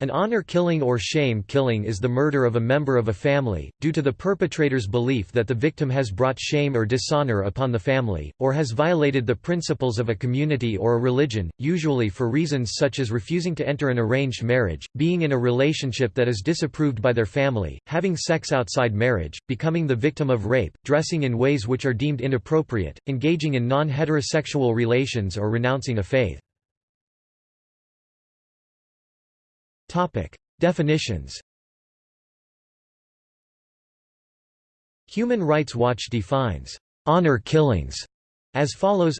An honor killing or shame killing is the murder of a member of a family, due to the perpetrator's belief that the victim has brought shame or dishonor upon the family, or has violated the principles of a community or a religion, usually for reasons such as refusing to enter an arranged marriage, being in a relationship that is disapproved by their family, having sex outside marriage, becoming the victim of rape, dressing in ways which are deemed inappropriate, engaging in non-heterosexual relations or renouncing a faith. Topic: Definitions. Human Rights Watch defines honor killings as follows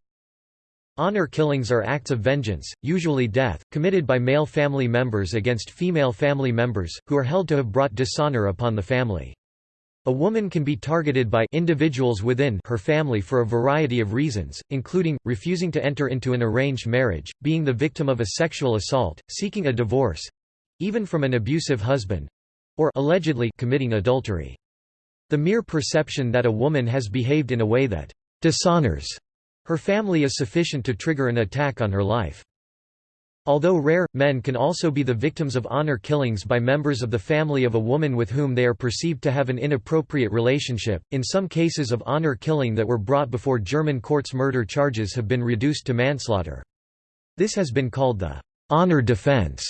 Honor killings are acts of vengeance, usually death, committed by male family members against female family members, who are held to have brought dishonor upon the family. A woman can be targeted by individuals within her family for a variety of reasons, including, refusing to enter into an arranged marriage, being the victim of a sexual assault, seeking a divorce, even from an abusive husband or allegedly committing adultery. The mere perception that a woman has behaved in a way that dishonors her family is sufficient to trigger an attack on her life. Although rare, men can also be the victims of honor killings by members of the family of a woman with whom they are perceived to have an inappropriate relationship. In some cases of honor killing that were brought before German courts, murder charges have been reduced to manslaughter. This has been called the honor defense.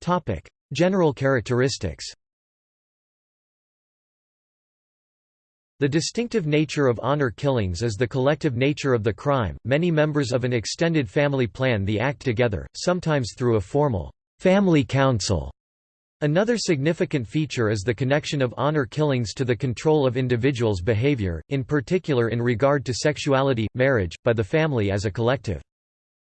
Topic: General characteristics. The distinctive nature of honor killings is the collective nature of the crime. Many members of an extended family plan the act together, sometimes through a formal family council. Another significant feature is the connection of honor killings to the control of individuals' behavior, in particular in regard to sexuality, marriage, by the family as a collective.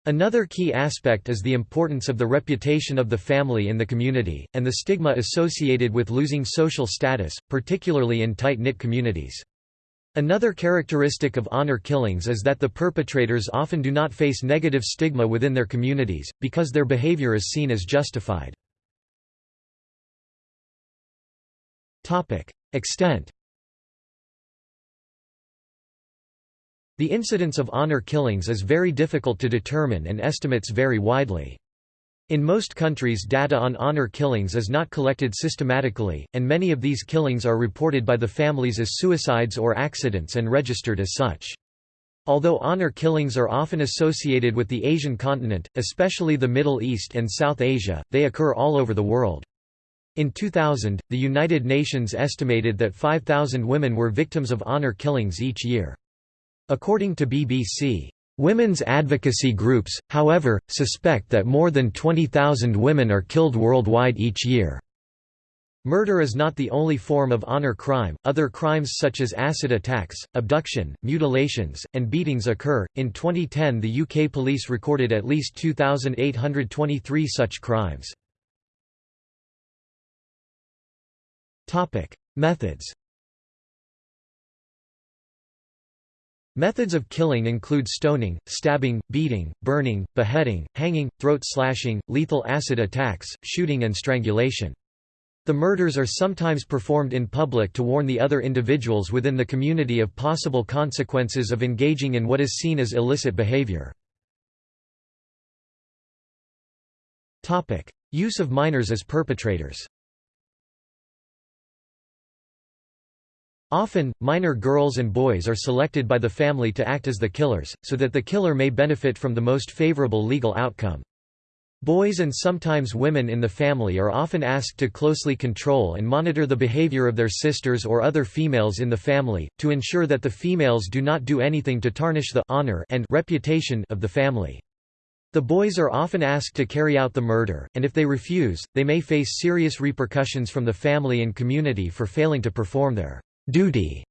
Another key aspect is the importance of the reputation of the family in the community, and the stigma associated with losing social status, particularly in tight-knit communities. Another characteristic of honor killings is that the perpetrators often do not face negative stigma within their communities, because their behavior is seen as justified. Extent The incidence of honor killings is very difficult to determine and estimates vary widely. In most countries data on honor killings is not collected systematically, and many of these killings are reported by the families as suicides or accidents and registered as such. Although honor killings are often associated with the Asian continent, especially the Middle East and South Asia, they occur all over the world. In 2000, the United Nations estimated that 5,000 women were victims of honor killings each year. According to BBC, Women's advocacy groups, however, suspect that more than 20,000 women are killed worldwide each year. Murder is not the only form of honor crime, other crimes such as acid attacks, abduction, mutilations, and beatings occur. In 2010, the UK police recorded at least 2,823 such crimes. Methods Methods of killing include stoning, stabbing, beating, burning, beheading, hanging, throat slashing, lethal acid attacks, shooting and strangulation. The murders are sometimes performed in public to warn the other individuals within the community of possible consequences of engaging in what is seen as illicit behavior. Use of minors as perpetrators Often, minor girls and boys are selected by the family to act as the killers, so that the killer may benefit from the most favorable legal outcome. Boys and sometimes women in the family are often asked to closely control and monitor the behavior of their sisters or other females in the family, to ensure that the females do not do anything to tarnish the honor and reputation of the family. The boys are often asked to carry out the murder, and if they refuse, they may face serious repercussions from the family and community for failing to perform their Duty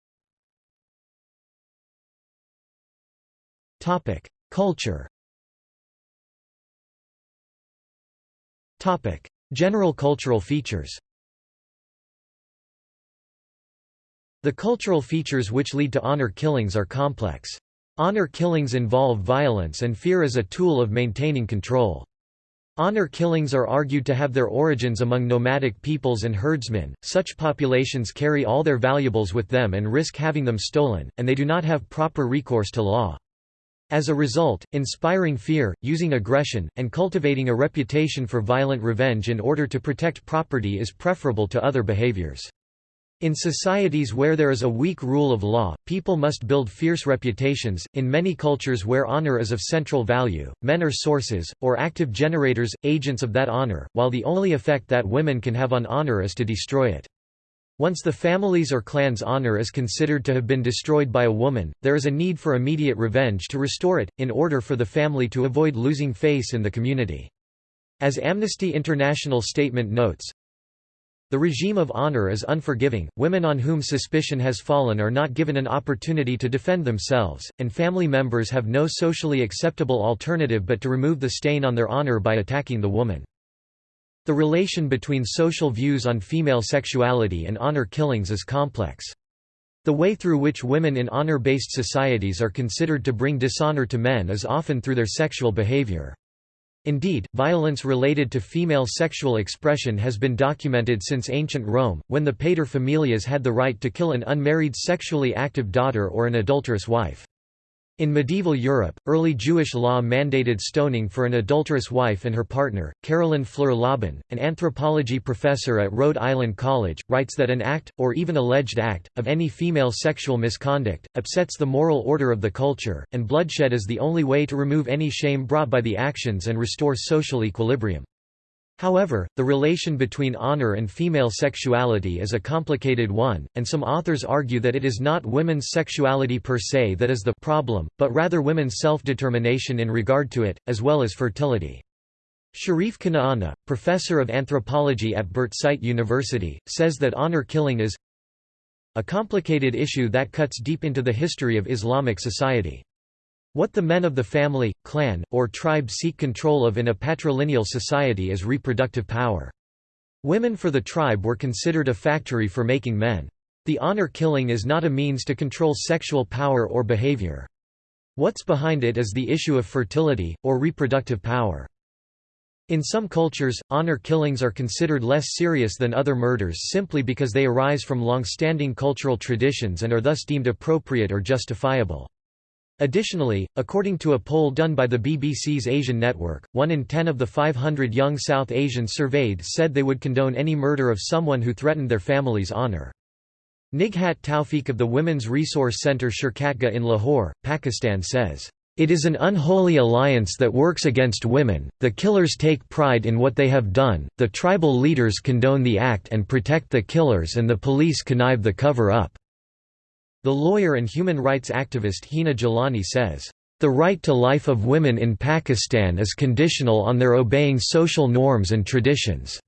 Culture. General cultural features. The cultural features which lead to honor killings are complex. Honor killings involve violence and fear as a tool of maintaining control. Honor killings are argued to have their origins among nomadic peoples and herdsmen, such populations carry all their valuables with them and risk having them stolen, and they do not have proper recourse to law. As a result, inspiring fear, using aggression, and cultivating a reputation for violent revenge in order to protect property is preferable to other behaviors. In societies where there is a weak rule of law, people must build fierce reputations. In many cultures where honor is of central value, men are sources, or active generators, agents of that honor, while the only effect that women can have on honor is to destroy it. Once the family's or clan's honor is considered to have been destroyed by a woman, there is a need for immediate revenge to restore it, in order for the family to avoid losing face in the community. As Amnesty International statement notes, the regime of honor is unforgiving, women on whom suspicion has fallen are not given an opportunity to defend themselves, and family members have no socially acceptable alternative but to remove the stain on their honor by attacking the woman. The relation between social views on female sexuality and honor killings is complex. The way through which women in honor-based societies are considered to bring dishonor to men is often through their sexual behavior. Indeed, violence related to female sexual expression has been documented since ancient Rome, when the paterfamilias had the right to kill an unmarried sexually active daughter or an adulterous wife. In medieval Europe, early Jewish law mandated stoning for an adulterous wife and her partner. Carolyn Fluehr-Lobban, an anthropology professor at Rhode Island College, writes that an act, or even alleged act, of any female sexual misconduct, upsets the moral order of the culture, and bloodshed is the only way to remove any shame brought by the actions and restore social equilibrium. However, the relation between honor and female sexuality is a complicated one, and some authors argue that it is not women's sexuality per se that is the problem, but rather women's self-determination in regard to it, as well as fertility. Sharif Kanaana, professor of anthropology at Birzeit University, says that honor killing is a complicated issue that cuts deep into the history of Islamic society. What the men of the family, clan, or tribe seek control of in a patrilineal society is reproductive power. Women for the tribe were considered a factory for making men. The honor killing is not a means to control sexual power or behavior. What's behind it is the issue of fertility, or reproductive power. In some cultures, honor killings are considered less serious than other murders simply because they arise from long-standing cultural traditions and are thus deemed appropriate or justifiable. Additionally, according to a poll done by the BBC's Asian Network, one in ten of the 500 young South Asians surveyed said they would condone any murder of someone who threatened their family's honour. Nighat Taufeeq of the Women's Resource Centre Shirkatgah in Lahore, Pakistan says, "...it is an unholy alliance that works against women, the killers take pride in what they have done, the tribal leaders condone the act and protect the killers and the police connive the cover-up." The lawyer and human rights activist Hina Jalani says, "...the right to life of women in Pakistan is conditional on their obeying social norms and traditions."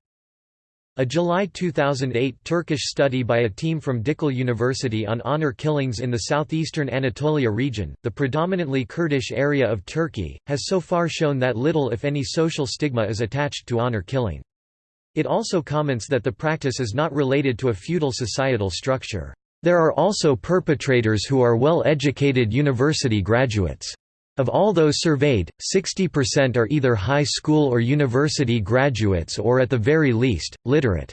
A July 2008 Turkish study by a team from Dicle University on honor killings in the southeastern Anatolia region, the predominantly Kurdish area of Turkey, has so far shown that little if any social stigma is attached to honor killing. It also comments that the practice is not related to a feudal societal structure. There are also perpetrators who are well-educated university graduates. Of all those surveyed, 60% are either high school or university graduates or at the very least, literate.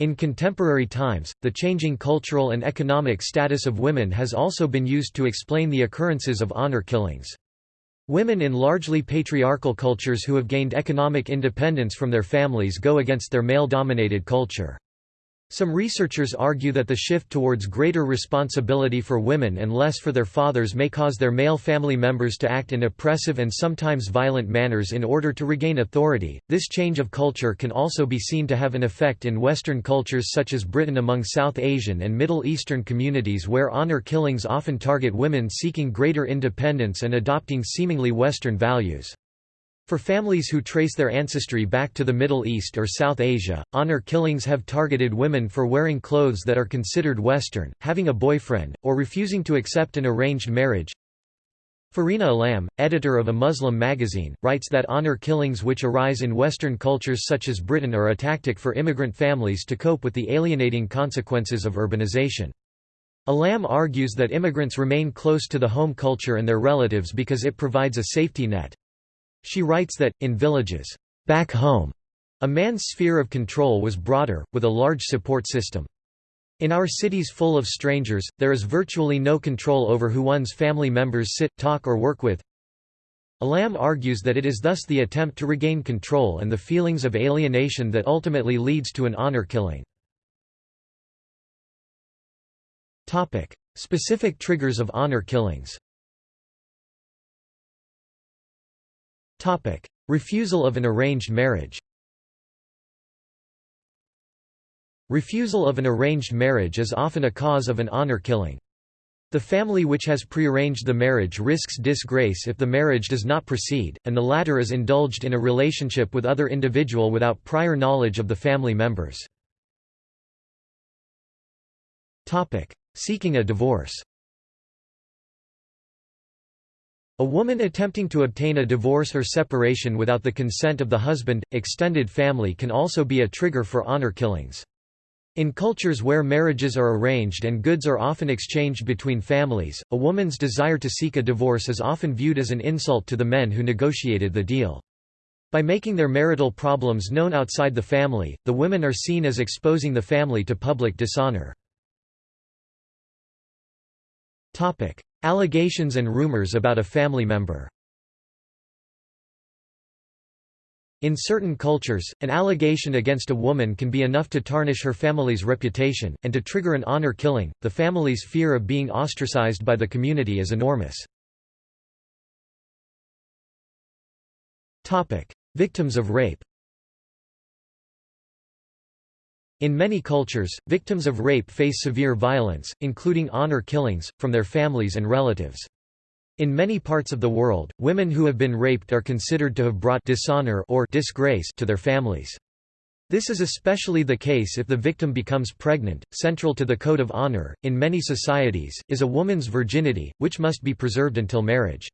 In contemporary times, the changing cultural and economic status of women has also been used to explain the occurrences of honor killings. Women in largely patriarchal cultures who have gained economic independence from their families go against their male-dominated culture. Some researchers argue that the shift towards greater responsibility for women and less for their fathers may cause their male family members to act in oppressive and sometimes violent manners in order to regain authority. This change of culture can also be seen to have an effect in Western cultures such as Britain among South Asian and Middle Eastern communities where honor killings often target women seeking greater independence and adopting seemingly Western values. For families who trace their ancestry back to the Middle East or South Asia, honor killings have targeted women for wearing clothes that are considered Western, having a boyfriend, or refusing to accept an arranged marriage. Fareena Alam, editor of a Muslim magazine, writes that honor killings which arise in Western cultures such as Britain are a tactic for immigrant families to cope with the alienating consequences of urbanization. Alam argues that immigrants remain close to the home culture and their relatives because it provides a safety net. She writes that, in villages, back home, a man's sphere of control was broader, with a large support system. In our cities full of strangers, there is virtually no control over who one's family members sit, talk or work with. Alam argues that it is thus the attempt to regain control and the feelings of alienation that ultimately leads to an honor killing. Specific triggers of honor killings Refusal of an arranged marriage Refusal of an arranged marriage is often a cause of an honor killing. The family which has prearranged the marriage risks disgrace if the marriage does not proceed, and the latter is indulged in a relationship with other individual without prior knowledge of the family members. Seeking a divorce A woman attempting to obtain a divorce or separation without the consent of the husband, extended family can also be a trigger for honor killings. In cultures where marriages are arranged and goods are often exchanged between families, a woman's desire to seek a divorce is often viewed as an insult to the men who negotiated the deal. By making their marital problems known outside the family, the women are seen as exposing the family to public dishonor. Allegations and rumors about a family member In certain cultures, an allegation against a woman can be enough to tarnish her family's reputation, and to trigger an honor killing. The family's fear of being ostracized by the community is enormous. Victims of rape In many cultures, victims of rape face severe violence, including honor killings, from their families and relatives. In many parts of the world, women who have been raped are considered to have brought dishonor or disgrace to their families. This is especially the case if the victim becomes pregnant. Central to the code of honor, in many societies, is a woman's virginity, which must be preserved until marriage.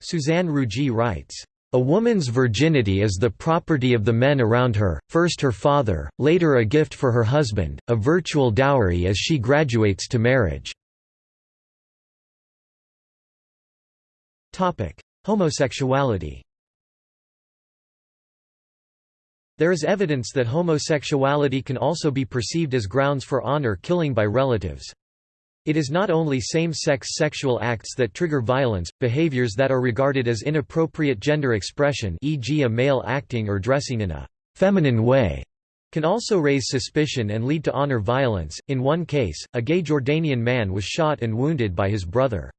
Suzanne Ruggi writes, a woman's virginity is the property of the men around her, first her father, later a gift for her husband, a virtual dowry as she graduates to marriage. Homosexuality There is evidence that homosexuality can also be perceived as grounds for honor killing by relatives. It is not only same-sex sexual acts that trigger violence, behaviors that are regarded as inappropriate gender expression e.g. a male acting or dressing in a «feminine way» can also raise suspicion and lead to honor violence. In one case, a gay Jordanian man was shot and wounded by his brother.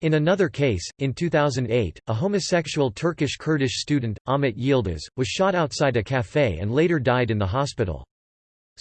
In another case, in 2008, a homosexual Turkish-Kurdish student, Ahmet Yildiz, was shot outside a café and later died in the hospital.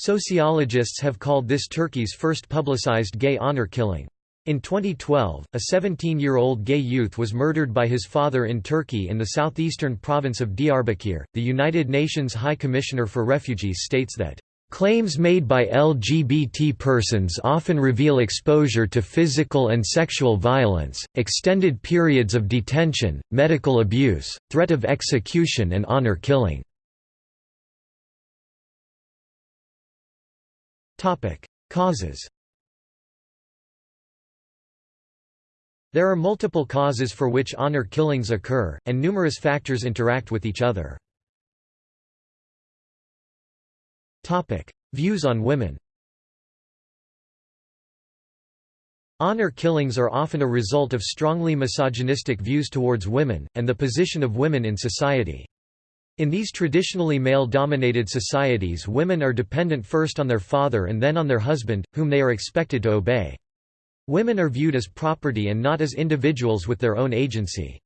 Sociologists have called this Turkey's first publicized gay honor killing. In 2012, a 17-year-old gay youth was murdered by his father in Turkey in the southeastern province of Diyarbakir. The United Nations High Commissioner for Refugees states that Claims made by LGBT persons often reveal exposure to physical and sexual violence, extended periods of detention, medical abuse, threat of execution and honor killing. Topic: Causes. There are multiple causes for which honor killings occur, and numerous factors interact with each other. Topic: Views on women. Honor killings are often a result of strongly misogynistic views towards women, and the position of women in society. In these traditionally male-dominated societies women are dependent first on their father and then on their husband, whom they are expected to obey. Women are viewed as property and not as individuals with their own agency.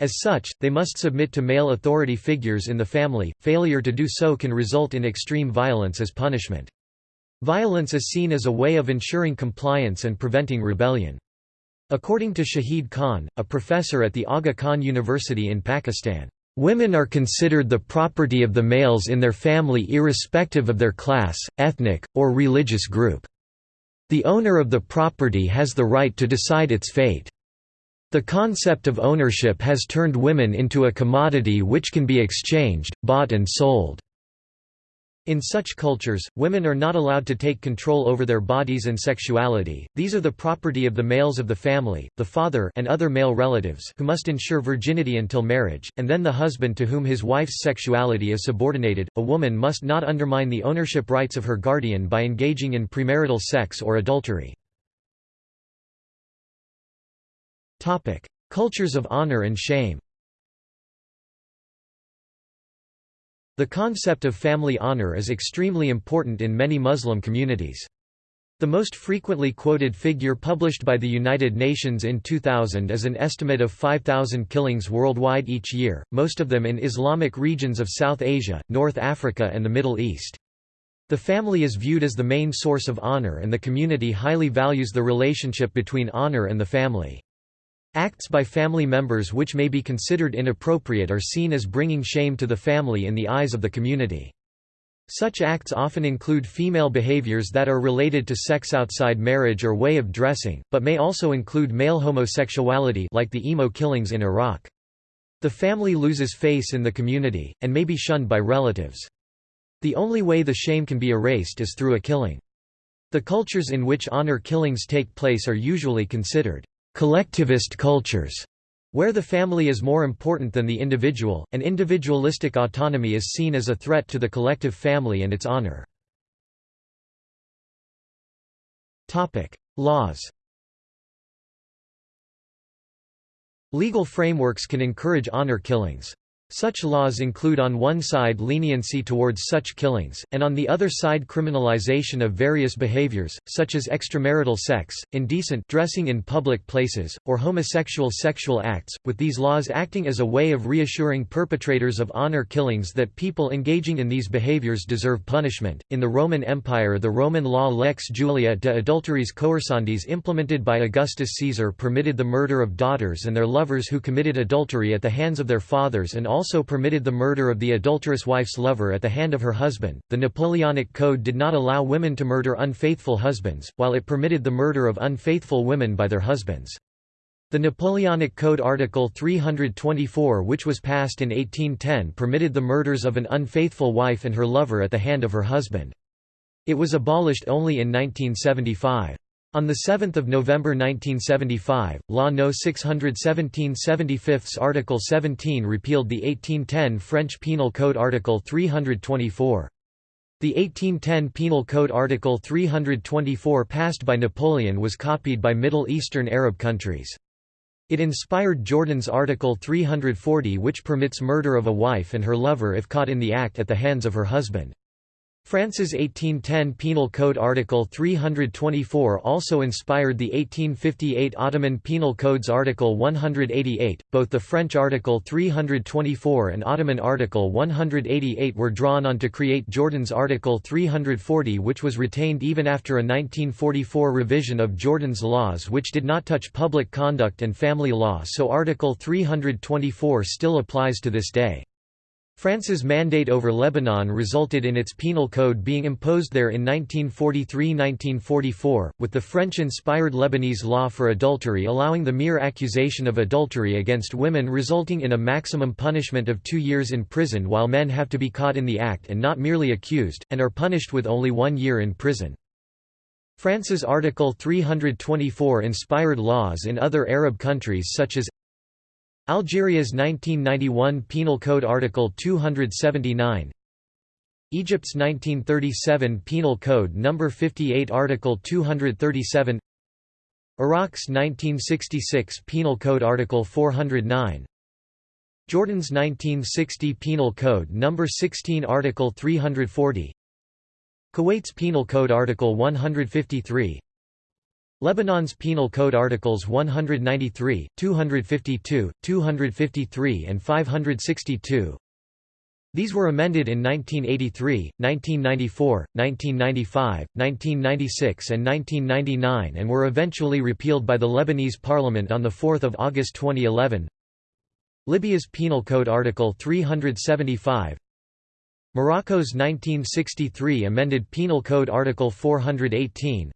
As such, they must submit to male authority figures in the family, failure to do so can result in extreme violence as punishment. Violence is seen as a way of ensuring compliance and preventing rebellion. According to Shahid Khan, a professor at the Aga Khan University in Pakistan, Women are considered the property of the males in their family irrespective of their class, ethnic, or religious group. The owner of the property has the right to decide its fate. The concept of ownership has turned women into a commodity which can be exchanged, bought and sold. In such cultures, women are not allowed to take control over their bodies and sexuality, these are the property of the males of the family, the father and other male relatives who must ensure virginity until marriage, and then the husband to whom his wife's sexuality is subordinated. A woman must not undermine the ownership rights of her guardian by engaging in premarital sex or adultery. Cultures of honor and shame The concept of family honor is extremely important in many Muslim communities. The most frequently quoted figure published by the United Nations in 2000 is an estimate of 5,000 killings worldwide each year, most of them in Islamic regions of South Asia, North Africa and the Middle East. The family is viewed as the main source of honor and the community highly values the relationship between honor and the family. Acts by family members which may be considered inappropriate are seen as bringing shame to the family in the eyes of the community. Such acts often include female behaviors that are related to sex outside marriage or way of dressing, but may also include male homosexuality like the emo killings in Iraq. The family loses face in the community, and may be shunned by relatives. The only way the shame can be erased is through a killing. The cultures in which honor killings take place are usually considered collectivist cultures, where the family is more important than the individual, and individualistic autonomy is seen as a threat to the collective family and its honor. Laws Legal frameworks can encourage honor killings. Such laws include on one side leniency towards such killings, and on the other side criminalization of various behaviors, such as extramarital sex, indecent dressing in public places, or homosexual sexual acts, with these laws acting as a way of reassuring perpetrators of honor killings that people engaging in these behaviors deserve punishment. In the Roman Empire, the Roman law Lex Julia de Adulteriis Coercendis implemented by Augustus Caesar permitted the murder of daughters and their lovers who committed adultery at the hands of their fathers and also permitted the murder of the adulterous wife's lover at the hand of her husband. The Napoleonic Code did not allow women to murder unfaithful husbands, while it permitted the murder of unfaithful women by their husbands. The Napoleonic Code Article 324 which was passed in 1810 permitted the murders of an unfaithful wife and her lover at the hand of her husband. It was abolished only in 1975. On 7 November 1975, Law No. 617 75 Article 17 repealed the 1810 French Penal Code Article 324. The 1810 Penal Code Article 324 passed by Napoleon was copied by Middle Eastern Arab countries. It inspired Jordan's Article 340 which permits murder of a wife and her lover if caught in the act at the hands of her husband. France's 1810 Penal Code Article 324 also inspired the 1858 Ottoman Penal Code's Article 188. Both the French Article 324 and Ottoman Article 188 were drawn on to create Jordan's Article 340, which was retained even after a 1944 revision of Jordan's laws, which did not touch public conduct and family law, so Article 324 still applies to this day. France's mandate over Lebanon resulted in its penal code being imposed there in 1943–1944, with the French-inspired Lebanese law for adultery allowing the mere accusation of adultery against women resulting in a maximum punishment of two years in prison while men have to be caught in the act and not merely accused, and are punished with only one year in prison. France's Article 324 inspired laws in other Arab countries such as Algeria's 1991 Penal Code Article 279 Egypt's 1937 Penal Code No. 58 Article 237 Iraq's 1966 Penal Code Article 409 Jordan's 1960 Penal Code No. 16 Article 340 Kuwait's Penal Code Article 153 Lebanon's Penal Code Articles 193, 252, 253 and 562 These were amended in 1983, 1994, 1995, 1996 and 1999 and were eventually repealed by the Lebanese parliament on 4 August 2011 Libya's Penal Code Article 375 Morocco's 1963 amended Penal Code Article 418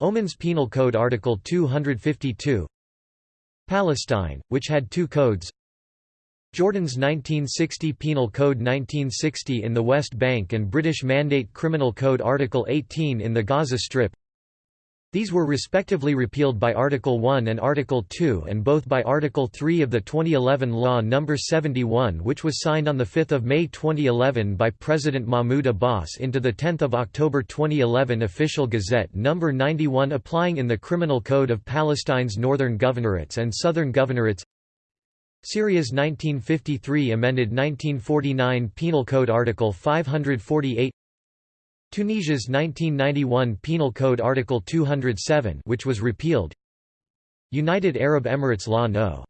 Oman's Penal Code Article 252 Palestine, which had two codes. Jordan's 1960 Penal Code 1960 in the West Bank and British Mandate Criminal Code Article 18 in the Gaza Strip these were respectively repealed by Article 1 and Article 2 and both by Article 3 of the 2011 Law No. 71 which was signed on 5 May 2011 by President Mahmoud Abbas into the 10 October 2011 Official Gazette No. 91 applying in the Criminal Code of Palestine's Northern Governorates and Southern Governorates Syria's 1953 amended 1949 Penal Code Article 548 Tunisia's 1991 Penal Code Article 207 which was repealed. United Arab Emirates Law No.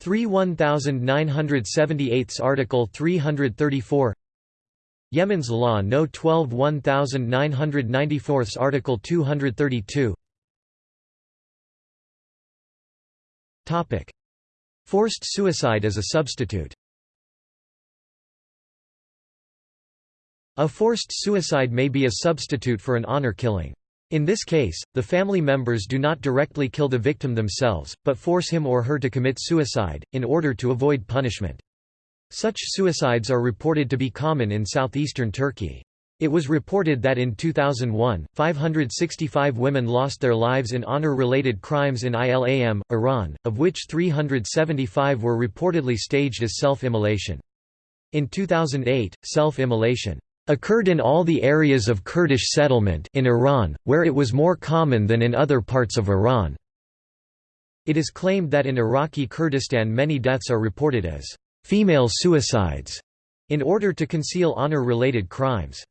3 1978 Article 334 Yemen's Law No. 12 1994 Article 232 Forced suicide as a substitute A forced suicide may be a substitute for an honor killing. In this case, the family members do not directly kill the victim themselves, but force him or her to commit suicide, in order to avoid punishment. Such suicides are reported to be common in southeastern Turkey. It was reported that in 2001, 565 women lost their lives in honor-related crimes in Ilam, Iran, of which 375 were reportedly staged as self-immolation. In 2008, self-immolation occurred in all the areas of Kurdish settlement in Iran, where it was more common than in other parts of Iran. It is claimed that in Iraqi Kurdistan many deaths are reported as female suicides, in order to conceal honor-related crimes.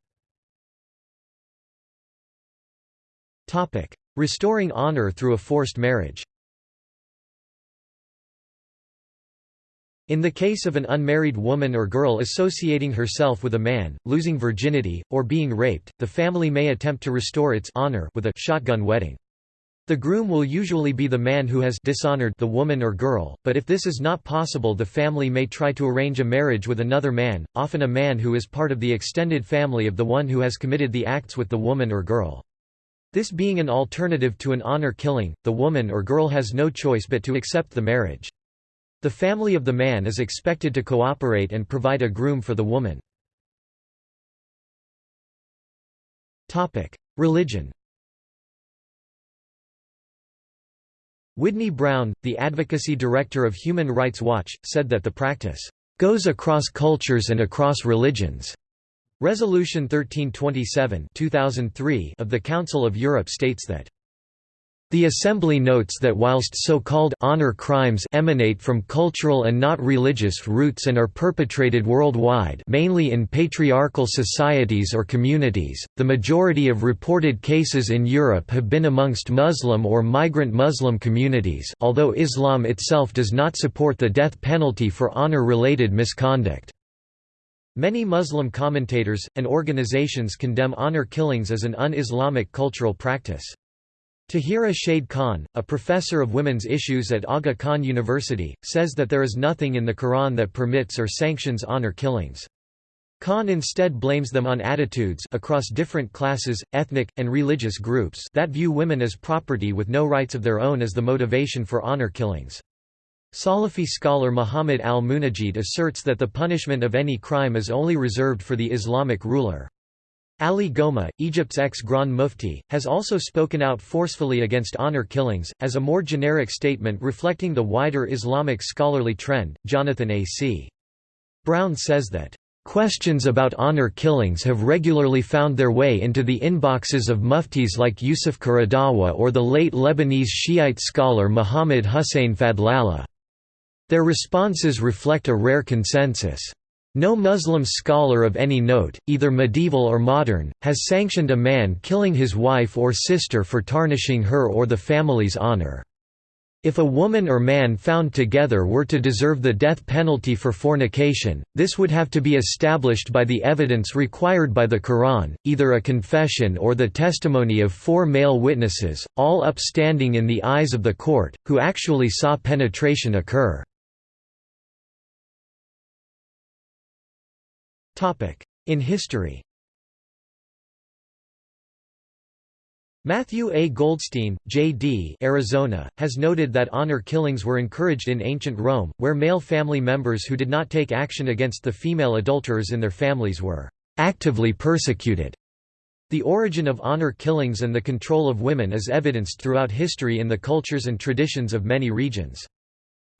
Restoring honor through a forced marriage In the case of an unmarried woman or girl associating herself with a man, losing virginity, or being raped, the family may attempt to restore its honor with a shotgun wedding. The groom will usually be the man who has dishonored the woman or girl, but if this is not possible the family may try to arrange a marriage with another man, often a man who is part of the extended family of the one who has committed the acts with the woman or girl. This being an alternative to an honor killing, the woman or girl has no choice but to accept the marriage. The family of the man is expected to cooperate and provide a groom for the woman. Religion Widney Brown, the advocacy director of Human Rights Watch, said that the practice goes across cultures and across religions. Resolution 1327 2003 of the Council of Europe states that the Assembly notes that whilst so-called honor crimes emanate from cultural and not religious roots and are perpetrated worldwide mainly in patriarchal societies or communities, the majority of reported cases in Europe have been amongst Muslim or migrant Muslim communities although Islam itself does not support the death penalty for honor-related misconduct. Many Muslim commentators, and organizations condemn honor killings as an un-Islamic cultural practice. Tahira Shahid Khan, a professor of women's issues at Aga Khan University, says that there is nothing in the Quran that permits or sanctions honor killings. Khan instead blames them on attitudes across different classes, ethnic, and religious groups that view women as property with no rights of their own as the motivation for honor killings. Salafi scholar Muhammad al-Munajid asserts that the punishment of any crime is only reserved for the Islamic ruler. Ali Gomaa, Egypt's ex-Grand Mufti, has also spoken out forcefully against honor killings, as a more generic statement reflecting the wider Islamic scholarly trend. Jonathan A. C. Brown says that, Questions about honor killings have regularly found their way into the inboxes of muftis like Yusuf Qaradawi or the late Lebanese Shiite scholar Muhammad Hussein Fadlallah. Their responses reflect a rare consensus. No Muslim scholar of any note, either medieval or modern, has sanctioned a man killing his wife or sister for tarnishing her or the family's honor. If a woman or man found together were to deserve the death penalty for fornication, this would have to be established by the evidence required by the Quran, either a confession or the testimony of four male witnesses, all upstanding in the eyes of the court, who actually saw penetration occur. In history Matthew A. Goldstein, J.D. Arizona, has noted that honor killings were encouraged in ancient Rome, where male family members who did not take action against the female adulterers in their families were actively persecuted. The origin of honor killings and the control of women is evidenced throughout history in the cultures and traditions of many regions.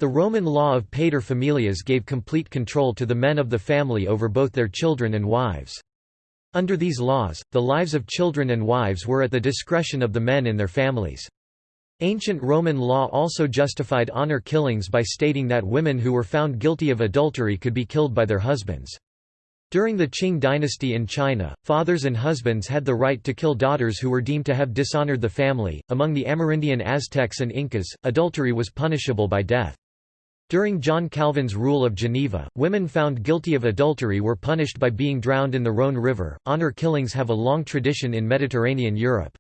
The Roman law of pater familias gave complete control to the men of the family over both their children and wives. Under these laws, the lives of children and wives were at the discretion of the men in their families. Ancient Roman law also justified honor killings by stating that women who were found guilty of adultery could be killed by their husbands. During the Qing dynasty in China, fathers and husbands had the right to kill daughters who were deemed to have dishonored the family. Among the Amerindian Aztecs and Incas, adultery was punishable by death. During John Calvin's Rule of Geneva, women found guilty of adultery were punished by being drowned in the Rhône River. Honor killings have a long tradition in Mediterranean Europe.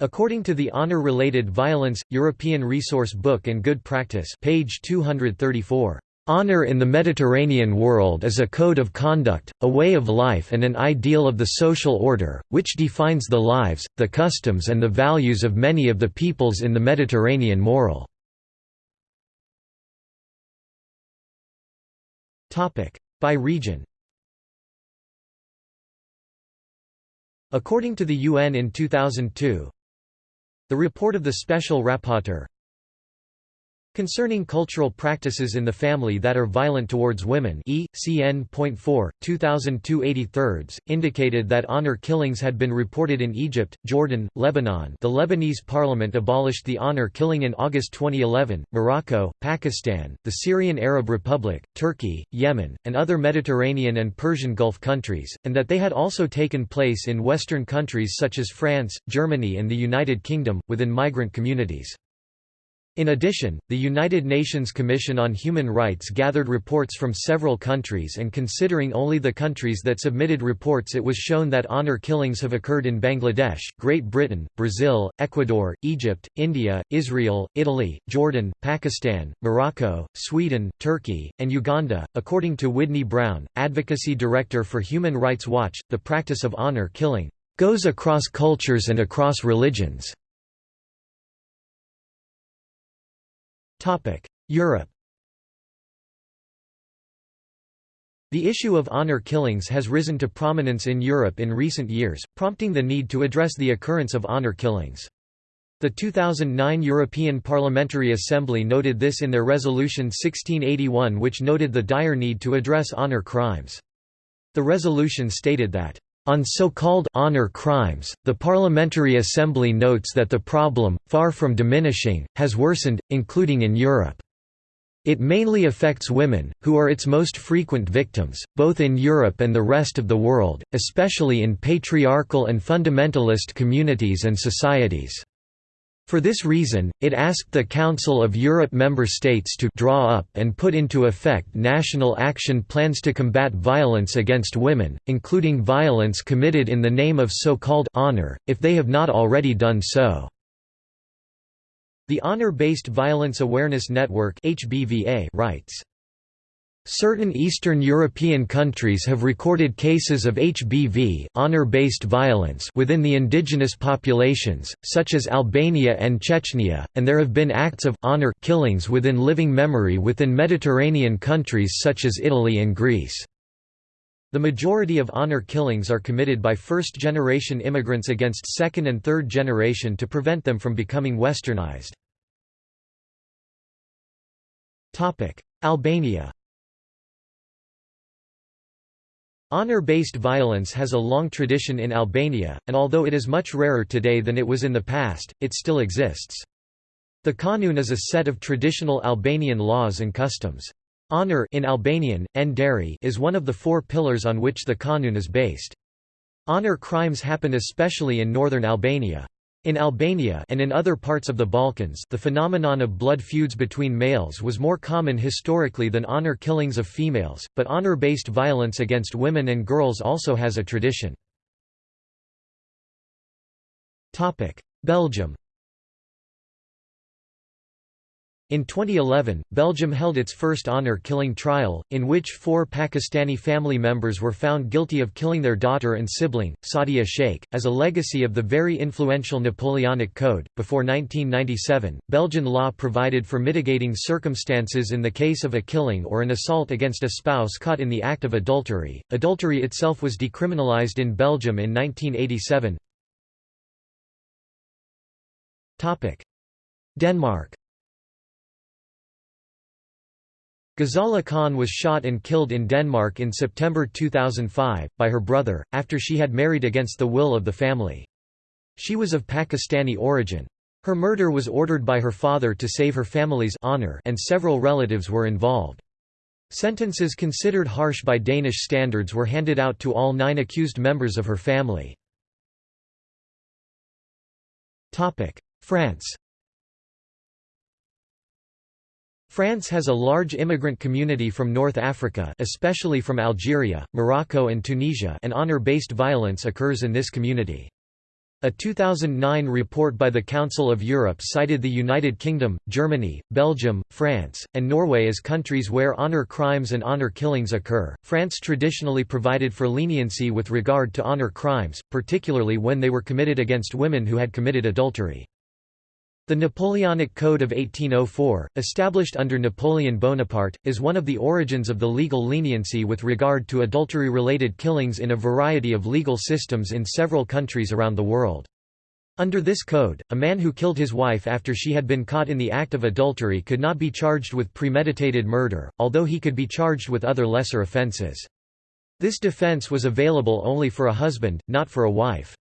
According to the Honor-Related Violence, European Resource Book and Good Practice page 234, Honor in the Mediterranean world is a code of conduct, a way of life and an ideal of the social order, which defines the lives, the customs and the values of many of the peoples in the Mediterranean moral. By region. According to the UN in 2002, the report of the Special Rapporteur Concerning cultural practices in the family that are violent towards women e. CN.4, 2002 indicated that honor killings had been reported in Egypt, Jordan, Lebanon the Lebanese parliament abolished the honor killing in August 2011, Morocco, Pakistan, the Syrian Arab Republic, Turkey, Yemen, and other Mediterranean and Persian Gulf countries, and that they had also taken place in Western countries such as France, Germany and the United Kingdom, within migrant communities. In addition, the United Nations Commission on Human Rights gathered reports from several countries and considering only the countries that submitted reports it was shown that honor killings have occurred in Bangladesh, Great Britain, Brazil, Ecuador, Egypt, India, Israel, Italy, Jordan, Pakistan, Morocco, Sweden, Turkey, and Uganda. According to Widney Brown, Advocacy Director for Human Rights Watch, the practice of honor killing goes across cultures and across religions. Europe The issue of honor killings has risen to prominence in Europe in recent years, prompting the need to address the occurrence of honor killings. The 2009 European Parliamentary Assembly noted this in their Resolution 1681 which noted the dire need to address honor crimes. The resolution stated that on so-called honor crimes, the Parliamentary Assembly notes that the problem, far from diminishing, has worsened, including in Europe. It mainly affects women, who are its most frequent victims, both in Europe and the rest of the world, especially in patriarchal and fundamentalist communities and societies. For this reason, it asked the Council of Europe member states to draw up and put into effect national action plans to combat violence against women, including violence committed in the name of so-called honor, if they have not already done so. The Honor-Based Violence Awareness Network writes Certain Eastern European countries have recorded cases of HBV honor-based violence within the indigenous populations, such as Albania and Chechnya, and there have been acts of honor killings within living memory within Mediterranean countries such as Italy and Greece. The majority of honor killings are committed by first-generation immigrants against second and third generation to prevent them from becoming westernized. Albania Honor-based violence has a long tradition in Albania, and although it is much rarer today than it was in the past, it still exists. The kanun is a set of traditional Albanian laws and customs. Honor in Albanian, nderi is one of the four pillars on which the kanun is based. Honor crimes happen especially in northern Albania. In Albania and in other parts of the Balkans the phenomenon of blood feuds between males was more common historically than honor killings of females, but honor-based violence against women and girls also has a tradition. Belgium In 2011, Belgium held its first honor-killing trial, in which four Pakistani family members were found guilty of killing their daughter and sibling, Sadia Sheikh, as a legacy of the very influential Napoleonic Code. Before 1997, Belgian law provided for mitigating circumstances in the case of a killing or an assault against a spouse caught in the act of adultery. Adultery itself was decriminalized in Belgium in 1987. Topic: Denmark Ghazala Khan was shot and killed in Denmark in September 2005, by her brother, after she had married against the will of the family. She was of Pakistani origin. Her murder was ordered by her father to save her family's honor and several relatives were involved. Sentences considered harsh by Danish standards were handed out to all nine accused members of her family. France France has a large immigrant community from North Africa especially from Algeria, Morocco and Tunisia and honor-based violence occurs in this community. A 2009 report by the Council of Europe cited the United Kingdom, Germany, Belgium, France, and Norway as countries where honor crimes and honor killings occur. France traditionally provided for leniency with regard to honor crimes, particularly when they were committed against women who had committed adultery. The Napoleonic Code of 1804, established under Napoleon Bonaparte, is one of the origins of the legal leniency with regard to adultery-related killings in a variety of legal systems in several countries around the world. Under this code, a man who killed his wife after she had been caught in the act of adultery could not be charged with premeditated murder, although he could be charged with other lesser offences. This defence was available only for a husband, not for a wife.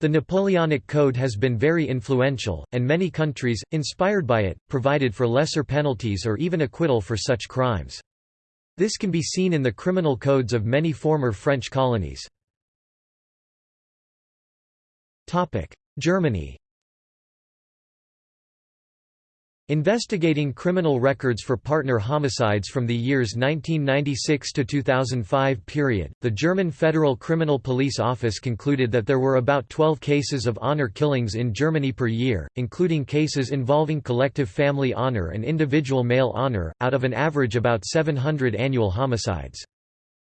The Napoleonic Code has been very influential, and many countries, inspired by it, provided for lesser penalties or even acquittal for such crimes. This can be seen in the criminal codes of many former French colonies. Germany Investigating criminal records for partner homicides from the years 1996 to 2005 period, the German Federal Criminal Police Office concluded that there were about 12 cases of honor killings in Germany per year, including cases involving collective family honor and individual male honor, out of an average about 700 annual homicides.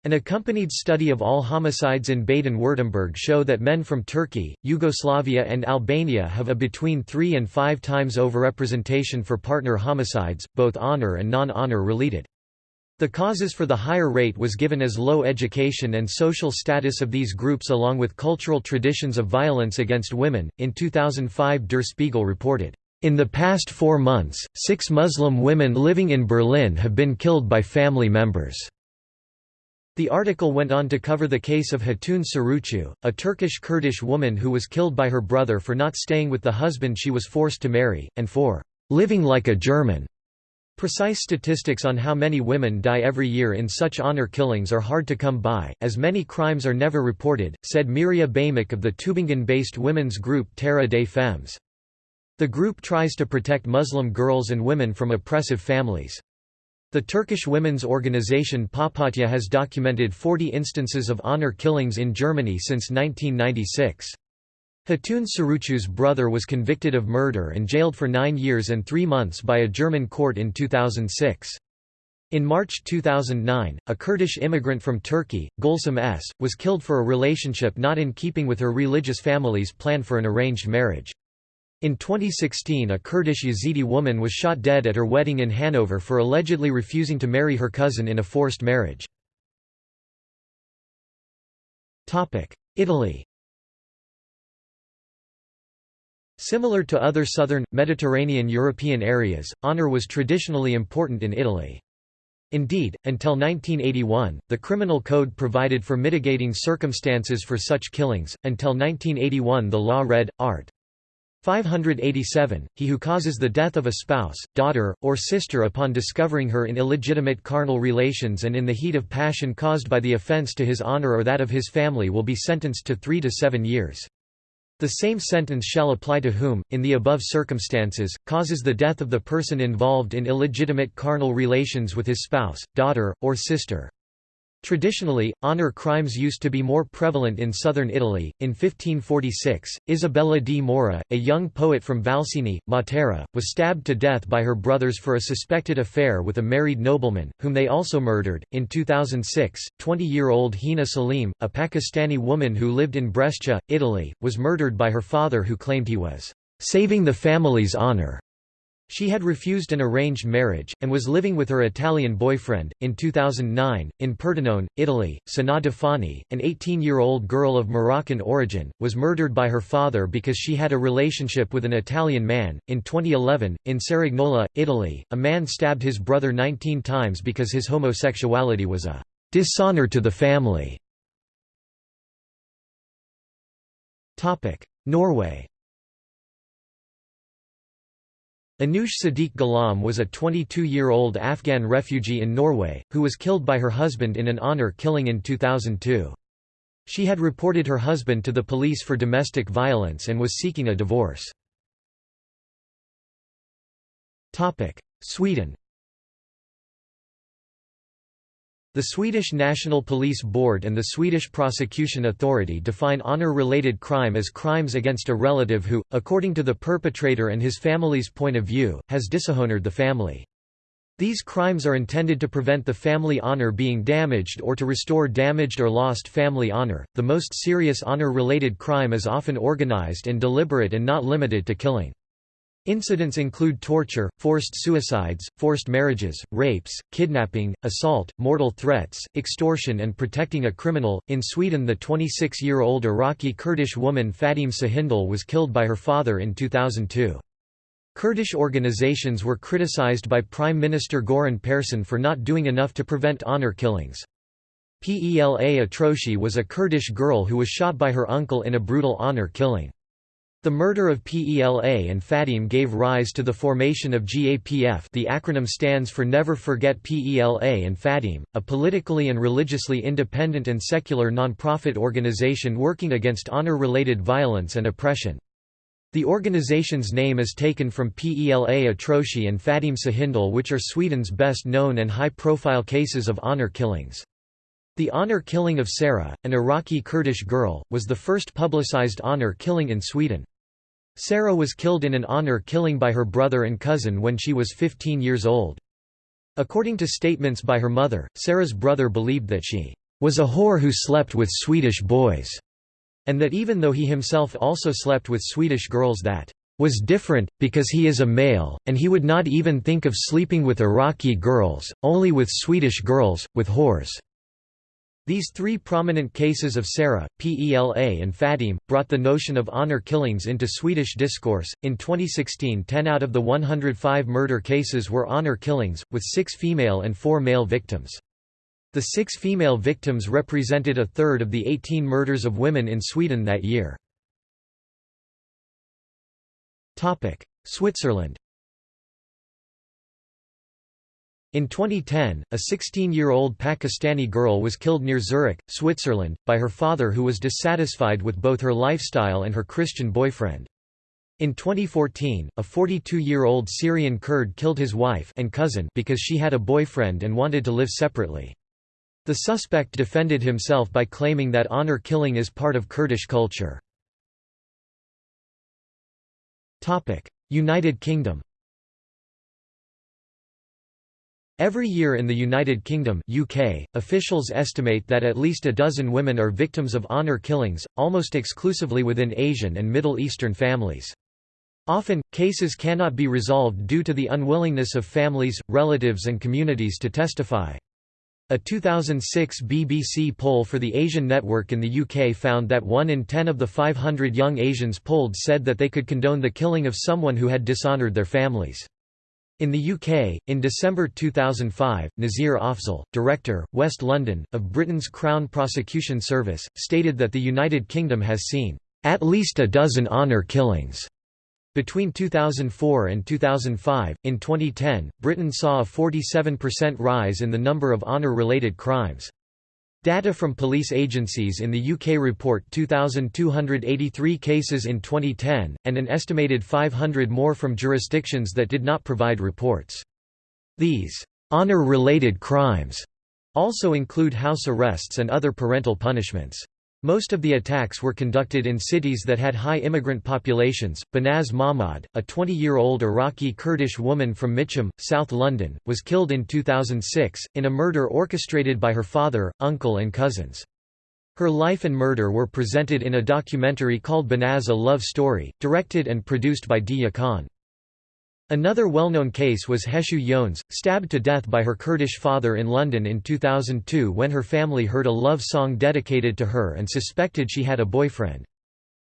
An accompanied study of all homicides in Baden-Württemberg show that men from Turkey, Yugoslavia and Albania have a between three and five times overrepresentation for partner homicides, both honor and non-honor related. The causes for the higher rate was given as low education and social status of these groups along with cultural traditions of violence against women. In 2005 Der Spiegel reported, In the past four months, six Muslim women living in Berlin have been killed by family members. The article went on to cover the case of Hatun Surucu, a Turkish-Kurdish woman who was killed by her brother for not staying with the husband she was forced to marry, and for "...living like a German." Precise statistics on how many women die every year in such honor killings are hard to come by, as many crimes are never reported, said Miria Baimak of the Tübingen-based women's group Terre des Femmes. The group tries to protect Muslim girls and women from oppressive families. The Turkish women's organization Papatya has documented 40 instances of honor killings in Germany since 1996. Hatun Surucu's brother was convicted of murder and jailed for nine years and three months by a German court in 2006. In March 2009, a Kurdish immigrant from Turkey, Gulsum S., was killed for a relationship not in keeping with her religious family's plan for an arranged marriage. In 2016 a Kurdish Yazidi woman was shot dead at her wedding in Hanover for allegedly refusing to marry her cousin in a forced marriage. Italy Similar to other southern, Mediterranean European areas, honor was traditionally important in Italy. Indeed, until 1981, the criminal code provided for mitigating circumstances for such killings. Until 1981, the law read, art. 587, he who causes the death of a spouse, daughter, or sister upon discovering her in illegitimate carnal relations and in the heat of passion caused by the offence to his honour or that of his family will be sentenced to three to seven years. The same sentence shall apply to whom, in the above circumstances, causes the death of the person involved in illegitimate carnal relations with his spouse, daughter, or sister. Traditionally, honor crimes used to be more prevalent in southern Italy. In 1546, Isabella di Mora, a young poet from Valsini, Matera, was stabbed to death by her brothers for a suspected affair with a married nobleman, whom they also murdered. In 2006, 20 year old Hina Salim, a Pakistani woman who lived in Brescia, Italy, was murdered by her father who claimed he was saving the family's honor. She had refused an arranged marriage, and was living with her Italian boyfriend. In 2009, in Pordenone, Italy, Sanaa Dafani, an 18 year old girl of Moroccan origin, was murdered by her father because she had a relationship with an Italian man. In 2011, in Cerignola, Italy, a man stabbed his brother 19 times because his homosexuality was a dishonor to the family. Norway Anoush Sadiq Ghulam was a 22-year-old Afghan refugee in Norway, who was killed by her husband in an honor killing in 2002. She had reported her husband to the police for domestic violence and was seeking a divorce. Sweden The Swedish National Police Board and the Swedish Prosecution Authority define honor-related crime as crimes against a relative who, according to the perpetrator and his family's point of view, has dishonored the family. These crimes are intended to prevent the family honor being damaged or to restore damaged or lost family honor. The most serious honor-related crime is often organized and deliberate and not limited to killing. Incidents include torture, forced suicides, forced marriages, rapes, kidnapping, assault, mortal threats, extortion, and protecting a criminal. In Sweden, the 26 year old Iraqi Kurdish woman Fadime Sahindal was killed by her father in 2002. Kurdish organizations were criticized by Prime Minister Göran Persson for not doing enough to prevent honor killings. Pela Atroshi was a Kurdish girl who was shot by her uncle in a brutal honor killing. The murder of PELA and Fatim gave rise to the formation of GAPF the acronym stands for Never Forget PELA and Fatim, a politically and religiously independent and secular non-profit organization working against honor-related violence and oppression. The organization's name is taken from PELA Atroshi and Fatim Sahindal which are Sweden's best known and high-profile cases of honor killings. The honor killing of Sarah, an Iraqi Kurdish girl, was the first publicized honor killing in Sweden. Sarah was killed in an honor killing by her brother and cousin when she was 15 years old. According to statements by her mother, Sarah's brother believed that she was a whore who slept with Swedish boys, and that even though he himself also slept with Swedish girls that was different, because he is a male, and he would not even think of sleeping with Iraqi girls, only with Swedish girls, with whores. These three prominent cases of Sarah, Pela and Fadime, brought the notion of honor killings into Swedish discourse. In 2016, 10 out of the 105 murder cases were honor killings, with six female and four male victims. The six female victims represented a third of the 18 murders of women in Sweden that year. Switzerland In 2010, a 16-year-old Pakistani girl was killed near Zurich, Switzerland, by her father who was dissatisfied with both her lifestyle and her Christian boyfriend. In 2014, a 42-year-old Syrian Kurd killed his wife and cousin because she had a boyfriend and wanted to live separately. The suspect defended himself by claiming that honor killing is part of Kurdish culture. United Kingdom Every year in the United Kingdom UK, officials estimate that at least a dozen women are victims of honour killings, almost exclusively within Asian and Middle Eastern families. Often, cases cannot be resolved due to the unwillingness of families, relatives and communities to testify. A 2006 BBC poll for the Asian Network in the UK found that 1 in 10 of the 500 young Asians polled said that they could condone the killing of someone who had dishonoured their families. In the UK, in December 2005, Nazir Afzal, Director, West London, of Britain's Crown Prosecution Service, stated that the United Kingdom has seen, "...at least a dozen honour killings." Between 2004 and 2005, in 2010, Britain saw a 47% rise in the number of honour-related crimes. Data from police agencies in the UK report 2,283 cases in 2010, and an estimated 500 more from jurisdictions that did not provide reports. These honour-related crimes» also include house arrests and other parental punishments. Most of the attacks were conducted in cities that had high immigrant populations. Banaz Mahmoud, a 20 year old Iraqi Kurdish woman from Mitcham, South London, was killed in 2006, in a murder orchestrated by her father, uncle, and cousins. Her life and murder were presented in a documentary called Banaz a Love Story, directed and produced by Deeyah Khan. Another well-known case was Heshu Yones, stabbed to death by her Kurdish father in London in 2002 when her family heard a love song dedicated to her and suspected she had a boyfriend.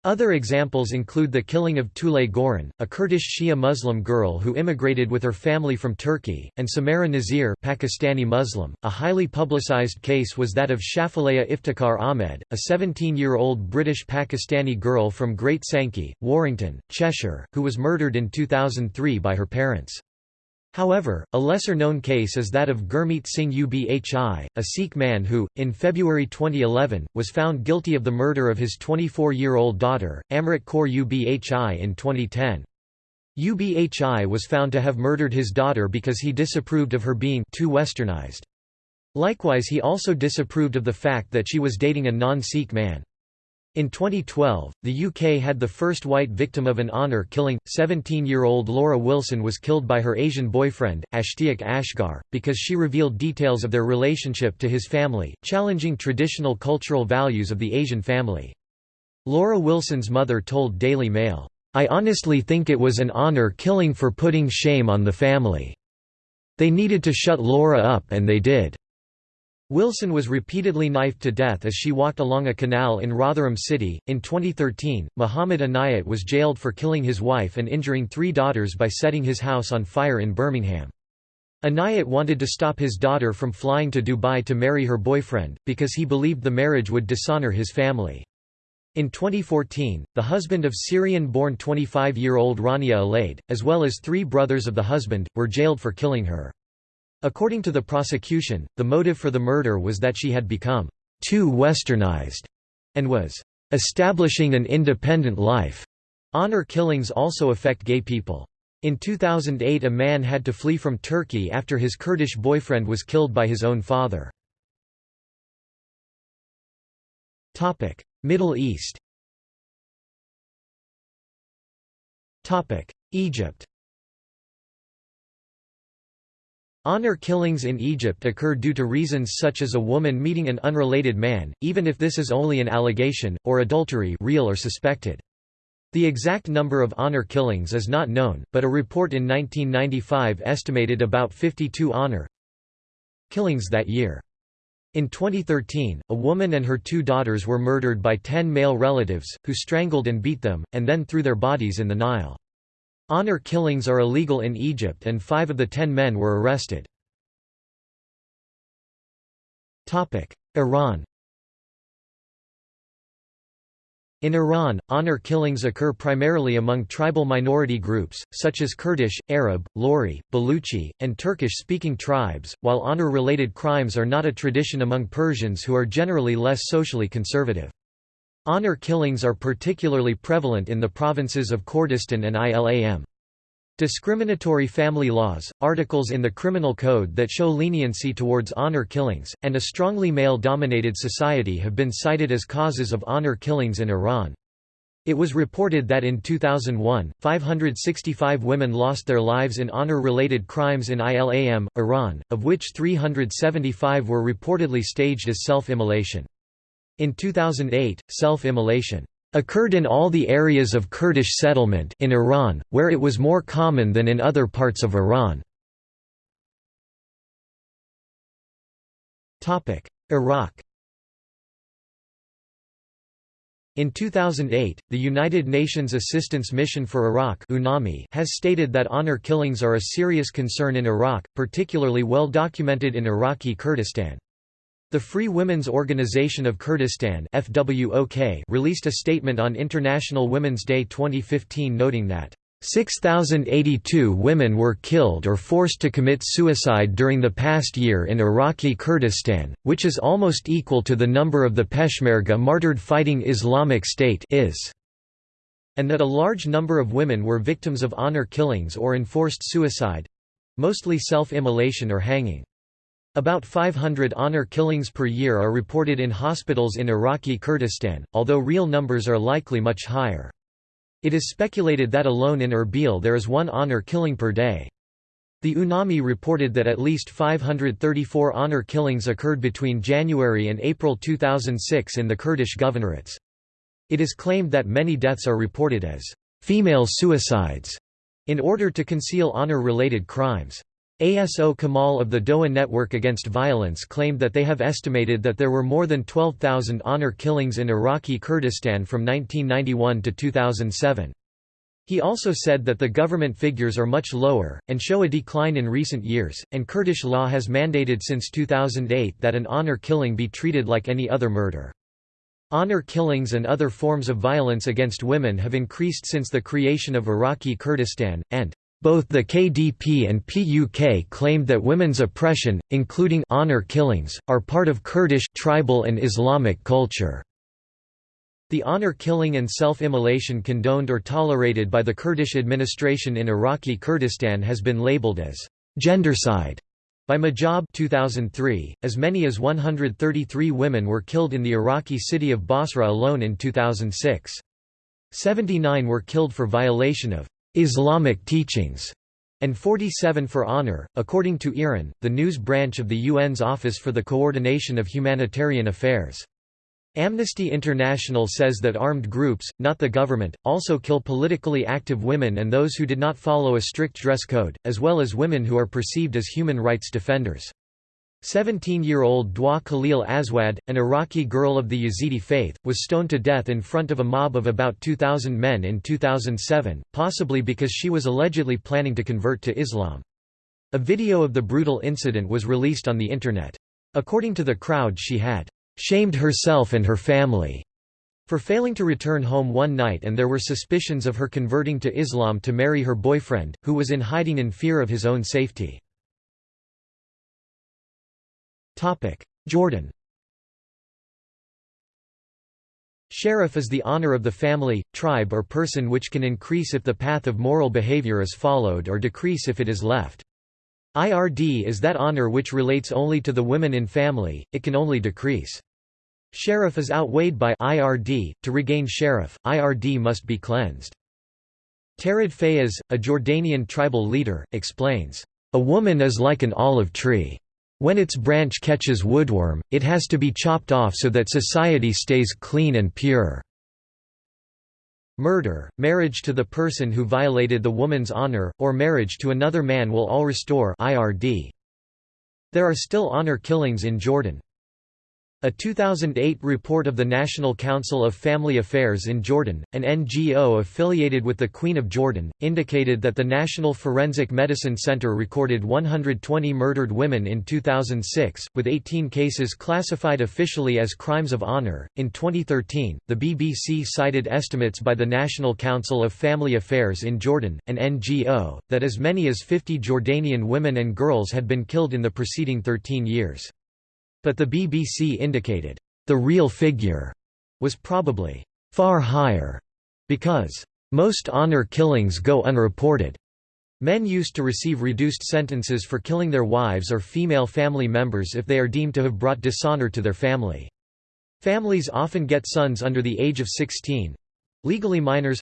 Other examples include the killing of Tulay Goren, a Kurdish Shia Muslim girl who immigrated with her family from Turkey, and Samaira Nazir Pakistani Muslim. .A highly publicized case was that of Shafilea Iftikhar Ahmed, a 17-year-old British-Pakistani girl from Great Sankey, Warrington, Cheshire, who was murdered in 2003 by her parents. However, a lesser-known case is that of Gurmeet Singh Ubhi, a Sikh man who, in February 2011, was found guilty of the murder of his 24-year-old daughter, Amrit Kaur Ubhi in 2010. Ubhi was found to have murdered his daughter because he disapproved of her being too westernized. Likewise he also disapproved of the fact that she was dating a non-Sikh man. In 2012, the UK had the first white victim of an honour killing. 17 year old Laura Wilson was killed by her Asian boyfriend, Ashtiaq Asghar, because she revealed details of their relationship to his family, challenging traditional cultural values of the Asian family. Laura Wilson's mother told Daily Mail, I honestly think it was an honour killing for putting shame on the family. They needed to shut Laura up and they did. Wilson was repeatedly knifed to death as she walked along a canal in Rotherham City. In 2013, Muhammad Anayat was jailed for killing his wife and injuring three daughters by setting his house on fire in Birmingham. Anayat wanted to stop his daughter from flying to Dubai to marry her boyfriend, because he believed the marriage would dishonor his family. In 2014, the husband of Syrian-born 25-year-old Rania Alaid, as well as three brothers of the husband, were jailed for killing her. According to the prosecution, the motive for the murder was that she had become too westernized and was establishing an independent life. Honor killings also affect gay people. In 2008 a man had to flee from Turkey after his Kurdish boyfriend was killed by his own father. Middle East Egypt Honor killings in Egypt occur due to reasons such as a woman meeting an unrelated man, even if this is only an allegation, or adultery real or suspected. The exact number of honor killings is not known, but a report in 1995 estimated about 52 honor killings that year. In 2013, a woman and her two daughters were murdered by ten male relatives, who strangled and beat them, and then threw their bodies in the Nile. Honor killings are illegal in Egypt and five of the ten men were arrested. Iran In Iran, honor killings occur primarily among tribal minority groups, such as Kurdish, Arab, Lori, Baluchi, and Turkish-speaking tribes, while honor-related crimes are not a tradition among Persians who are generally less socially conservative. Honor killings are particularly prevalent in the provinces of Kurdistan and Ilam. Discriminatory family laws, articles in the criminal code that show leniency towards honor killings, and a strongly male-dominated society have been cited as causes of honor killings in Iran. It was reported that in 2001, 565 women lost their lives in honor-related crimes in Ilam, Iran, of which 375 were reportedly staged as self-immolation. In 2008, self-immolation occurred in all the areas of Kurdish settlement in Iran, where it was more common than in other parts of Iran. Iraq In 2008, the United Nations Assistance Mission for Iraq UNAMI has stated that honor killings are a serious concern in Iraq, particularly well documented in Iraqi Kurdistan. The Free Women's Organization of Kurdistan FWOK released a statement on International Women's Day 2015 noting that 6,082 women were killed or forced to commit suicide during the past year in Iraqi Kurdistan, which is almost equal to the number of the Peshmerga martyred fighting Islamic State is, and that a large number of women were victims of honor killings or enforced suicide—mostly self-immolation or hanging. About 500 honor killings per year are reported in hospitals in Iraqi Kurdistan, although real numbers are likely much higher. It is speculated that alone in Erbil there is one honor killing per day. The UNAMI reported that at least 534 honor killings occurred between January and April 2006 in the Kurdish governorates. It is claimed that many deaths are reported as female suicides in order to conceal honor-related crimes. ASO Kamal of the Doha Network Against Violence claimed that they have estimated that there were more than 12,000 honor killings in Iraqi Kurdistan from 1991 to 2007. He also said that the government figures are much lower, and show a decline in recent years, and Kurdish law has mandated since 2008 that an honor killing be treated like any other murder. Honor killings and other forms of violence against women have increased since the creation of Iraqi Kurdistan, and both the KDP and PUK claimed that women's oppression, including honor killings, are part of Kurdish tribal and Islamic culture. The honor killing and self-immolation condoned or tolerated by the Kurdish administration in Iraqi Kurdistan has been labeled as gendercide by Mojab 2003. As many as 133 women were killed in the Iraqi city of Basra alone in 2006. 79 were killed for violation of Islamic teachings, and 47 for honor, according to IRIN, the news branch of the UN's Office for the Coordination of Humanitarian Affairs. Amnesty International says that armed groups, not the government, also kill politically active women and those who did not follow a strict dress code, as well as women who are perceived as human rights defenders. 17-year-old Dua Khalil Aswad, an Iraqi girl of the Yazidi faith, was stoned to death in front of a mob of about 2,000 men in 2007, possibly because she was allegedly planning to convert to Islam. A video of the brutal incident was released on the Internet. According to the crowd she had «shamed herself and her family» for failing to return home one night and there were suspicions of her converting to Islam to marry her boyfriend, who was in hiding in fear of his own safety. Jordan Sharaf is the honor of the family, tribe or person which can increase if the path of moral behavior is followed or decrease if it is left. IRD is that honor which relates only to the women in family, it can only decrease. Sharaf is outweighed by IRD. To regain sharaf, IRD must be cleansed. Tarid Fayez, a Jordanian tribal leader, explains, A woman is like an olive tree. When its branch catches woodworm, it has to be chopped off so that society stays clean and pure. Murder, marriage to the person who violated the woman's honor, or marriage to another man will all restore IRD. There are still honor killings in Jordan. A 2008 report of the National Council of Family Affairs in Jordan, an NGO affiliated with the Queen of Jordan, indicated that the National Forensic Medicine Center recorded 120 murdered women in 2006, with 18 cases classified officially as crimes of honor. In 2013, the BBC cited estimates by the National Council of Family Affairs in Jordan, an NGO, that as many as 50 Jordanian women and girls had been killed in the preceding 13 years. But the BBC indicated, the real figure was probably far higher, because most honor killings go unreported. Men used to receive reduced sentences for killing their wives or female family members if they are deemed to have brought dishonor to their family. Families often get sons under the age of 16 legally minors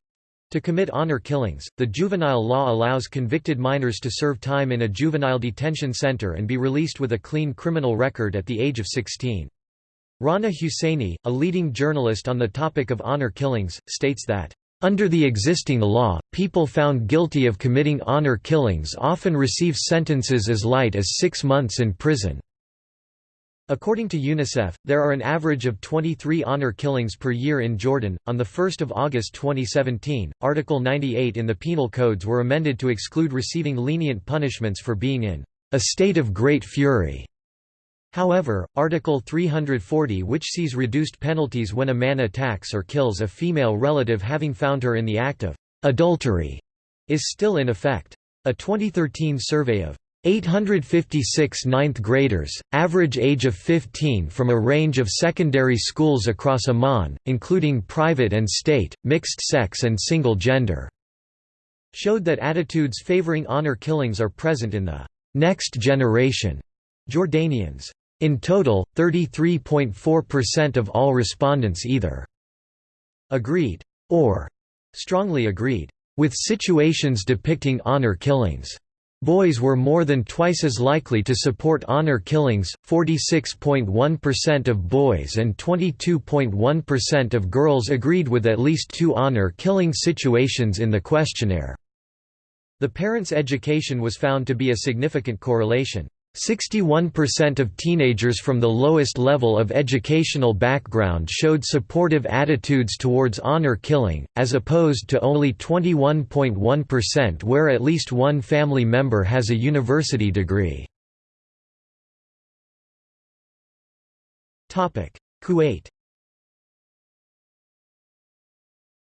to commit honor killings, the juvenile law allows convicted minors to serve time in a juvenile detention center and be released with a clean criminal record at the age of 16. Rana Husseini, a leading journalist on the topic of honor killings, states that, "...under the existing law, people found guilty of committing honor killings often receive sentences as light as six months in prison." According to UNICEF, there are an average of 23 honor killings per year in Jordan. On the 1st of August 2017, Article 98 in the penal codes were amended to exclude receiving lenient punishments for being in a state of great fury. However, Article 340 which sees reduced penalties when a man attacks or kills a female relative having found her in the act of adultery is still in effect. A 2013 survey of 856 ninth graders, average age of 15 from a range of secondary schools across Amman, including private and state, mixed sex and single gender, showed that attitudes favoring honor killings are present in the next generation. Jordanians. In total, 33.4% of all respondents either agreed or strongly agreed with situations depicting honor killings. Boys were more than twice as likely to support honor killings, 46.1% of boys and 22.1% of girls agreed with at least two honor killing situations in the questionnaire. The parents' education was found to be a significant correlation. 61% of teenagers from the lowest level of educational background showed supportive attitudes towards honor killing, as opposed to only 21.1% where at least one family member has a university degree. Kuwait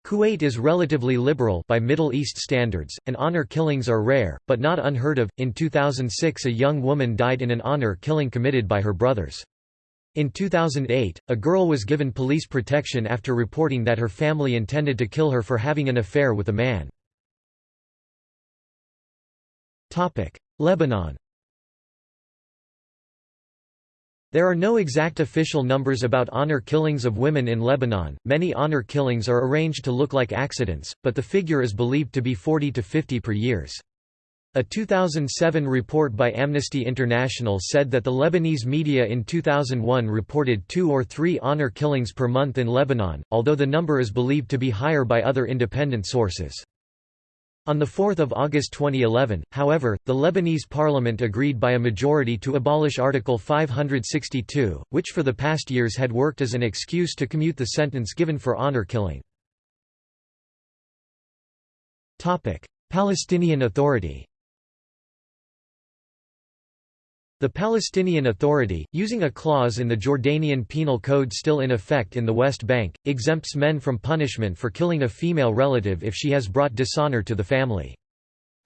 Kuwait is relatively liberal by Middle East standards, and honor killings are rare, but not unheard of. In 2006, a young woman died in an honor killing committed by her brothers. In 2008, a girl was given police protection after reporting that her family intended to kill her for having an affair with a man. Lebanon There are no exact official numbers about honor killings of women in Lebanon. Many honor killings are arranged to look like accidents, but the figure is believed to be 40 to 50 per years. A 2007 report by Amnesty International said that the Lebanese media in 2001 reported two or three honor killings per month in Lebanon, although the number is believed to be higher by other independent sources. On 4 August 2011, however, the Lebanese parliament agreed by a majority to abolish Article 562, which for the past years had worked as an excuse to commute the sentence given for honor killing. Palestinian Authority The Palestinian Authority, using a clause in the Jordanian Penal Code still in effect in the West Bank, exempts men from punishment for killing a female relative if she has brought dishonor to the family.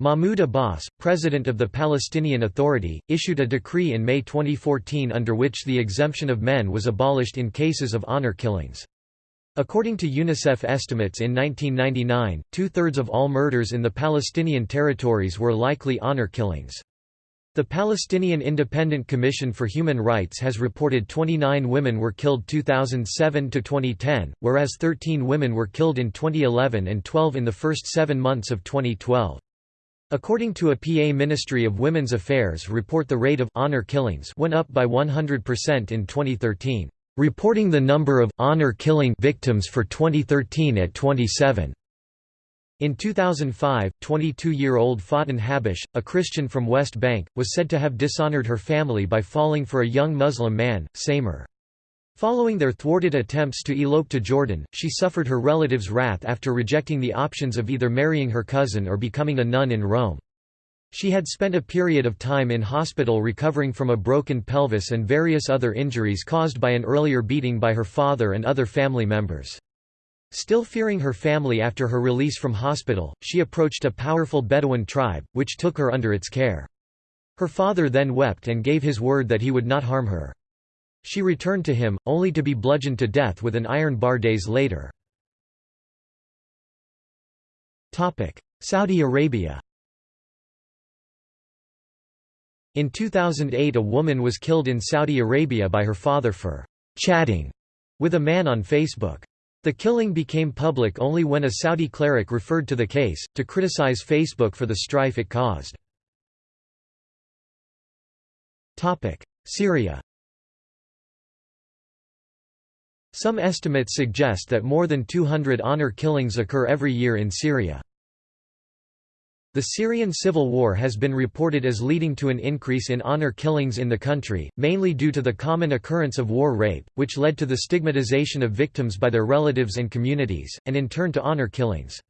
Mahmoud Abbas, president of the Palestinian Authority, issued a decree in May 2014 under which the exemption of men was abolished in cases of honor killings. According to UNICEF estimates in 1999, two-thirds of all murders in the Palestinian territories were likely honor killings. The Palestinian Independent Commission for Human Rights has reported 29 women were killed 2007 to 2010, whereas 13 women were killed in 2011 and 12 in the first 7 months of 2012. According to a PA Ministry of Women's Affairs report the rate of honor killings went up by 100% in 2013, reporting the number of honor killing victims for 2013 at 27. In 2005, 22-year-old Faten Habish, a Christian from West Bank, was said to have dishonored her family by falling for a young Muslim man, Samer. Following their thwarted attempts to elope to Jordan, she suffered her relatives' wrath after rejecting the options of either marrying her cousin or becoming a nun in Rome. She had spent a period of time in hospital recovering from a broken pelvis and various other injuries caused by an earlier beating by her father and other family members. Still fearing her family after her release from hospital, she approached a powerful Bedouin tribe, which took her under its care. Her father then wept and gave his word that he would not harm her. She returned to him, only to be bludgeoned to death with an iron bar days later. Saudi Arabia In 2008 a woman was killed in Saudi Arabia by her father for «chatting» with a man on Facebook. The killing became public only when a Saudi cleric referred to the case, to criticize Facebook for the strife it caused. Syria Some estimates suggest that more than 200 honor killings occur every year in Syria. The Syrian civil war has been reported as leading to an increase in honor killings in the country, mainly due to the common occurrence of war rape, which led to the stigmatization of victims by their relatives and communities, and in turn to honor killings.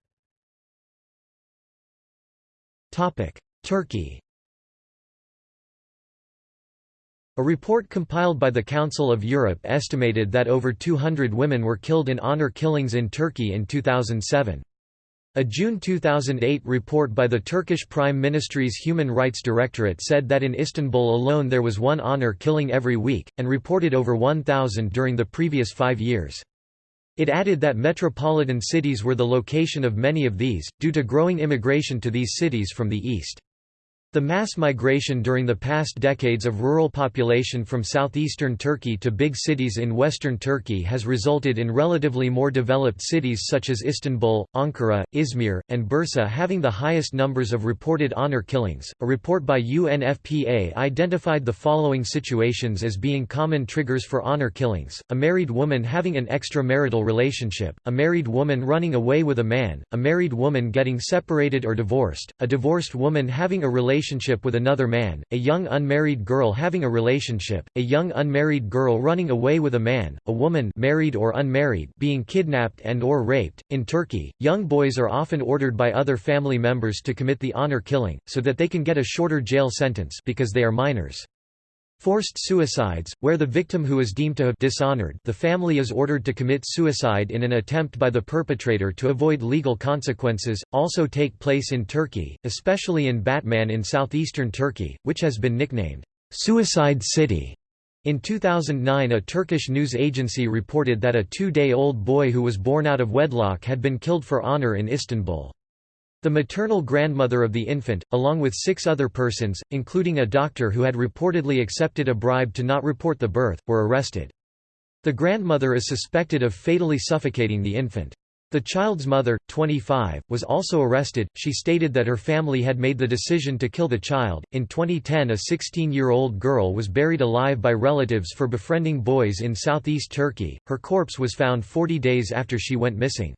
Turkey A report compiled by the Council of Europe estimated that over 200 women were killed in honor killings in Turkey in 2007. A June 2008 report by the Turkish Prime Ministry's Human Rights Directorate said that in Istanbul alone there was one honor killing every week, and reported over 1,000 during the previous five years. It added that metropolitan cities were the location of many of these, due to growing immigration to these cities from the east. The mass migration during the past decades of rural population from southeastern Turkey to big cities in western Turkey has resulted in relatively more developed cities such as Istanbul, Ankara, Izmir, and Bursa having the highest numbers of reported honor killings. A report by UNFPA identified the following situations as being common triggers for honor killings: a married woman having an extramarital relationship, a married woman running away with a man, a married woman getting separated or divorced, a divorced woman having a relationship relationship with another man, a young unmarried girl having a relationship, a young unmarried girl running away with a man, a woman married or unmarried being kidnapped and or raped. In Turkey, young boys are often ordered by other family members to commit the honor killing, so that they can get a shorter jail sentence because they are minors. Forced suicides, where the victim who is deemed to have dishonored the family is ordered to commit suicide in an attempt by the perpetrator to avoid legal consequences, also take place in Turkey, especially in Batman in southeastern Turkey, which has been nicknamed, "'Suicide City'". In 2009 a Turkish news agency reported that a two-day-old boy who was born out of wedlock had been killed for honor in Istanbul. The maternal grandmother of the infant, along with six other persons, including a doctor who had reportedly accepted a bribe to not report the birth, were arrested. The grandmother is suspected of fatally suffocating the infant. The child's mother, 25, was also arrested. She stated that her family had made the decision to kill the child. In 2010, a 16 year old girl was buried alive by relatives for befriending boys in southeast Turkey. Her corpse was found 40 days after she went missing.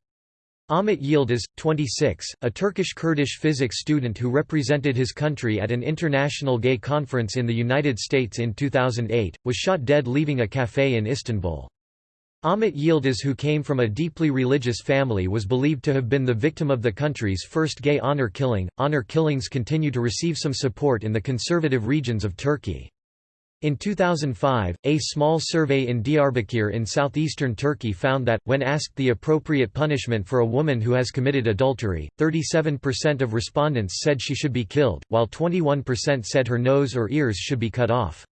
Ahmet Yildiz, 26, a Turkish-Kurdish physics student who represented his country at an international gay conference in the United States in 2008, was shot dead leaving a café in Istanbul. Ahmet Yildiz who came from a deeply religious family was believed to have been the victim of the country's first gay honor killing. Honor killings continue to receive some support in the conservative regions of Turkey. In 2005, a small survey in Diyarbakir in southeastern Turkey found that, when asked the appropriate punishment for a woman who has committed adultery, 37% of respondents said she should be killed, while 21% said her nose or ears should be cut off.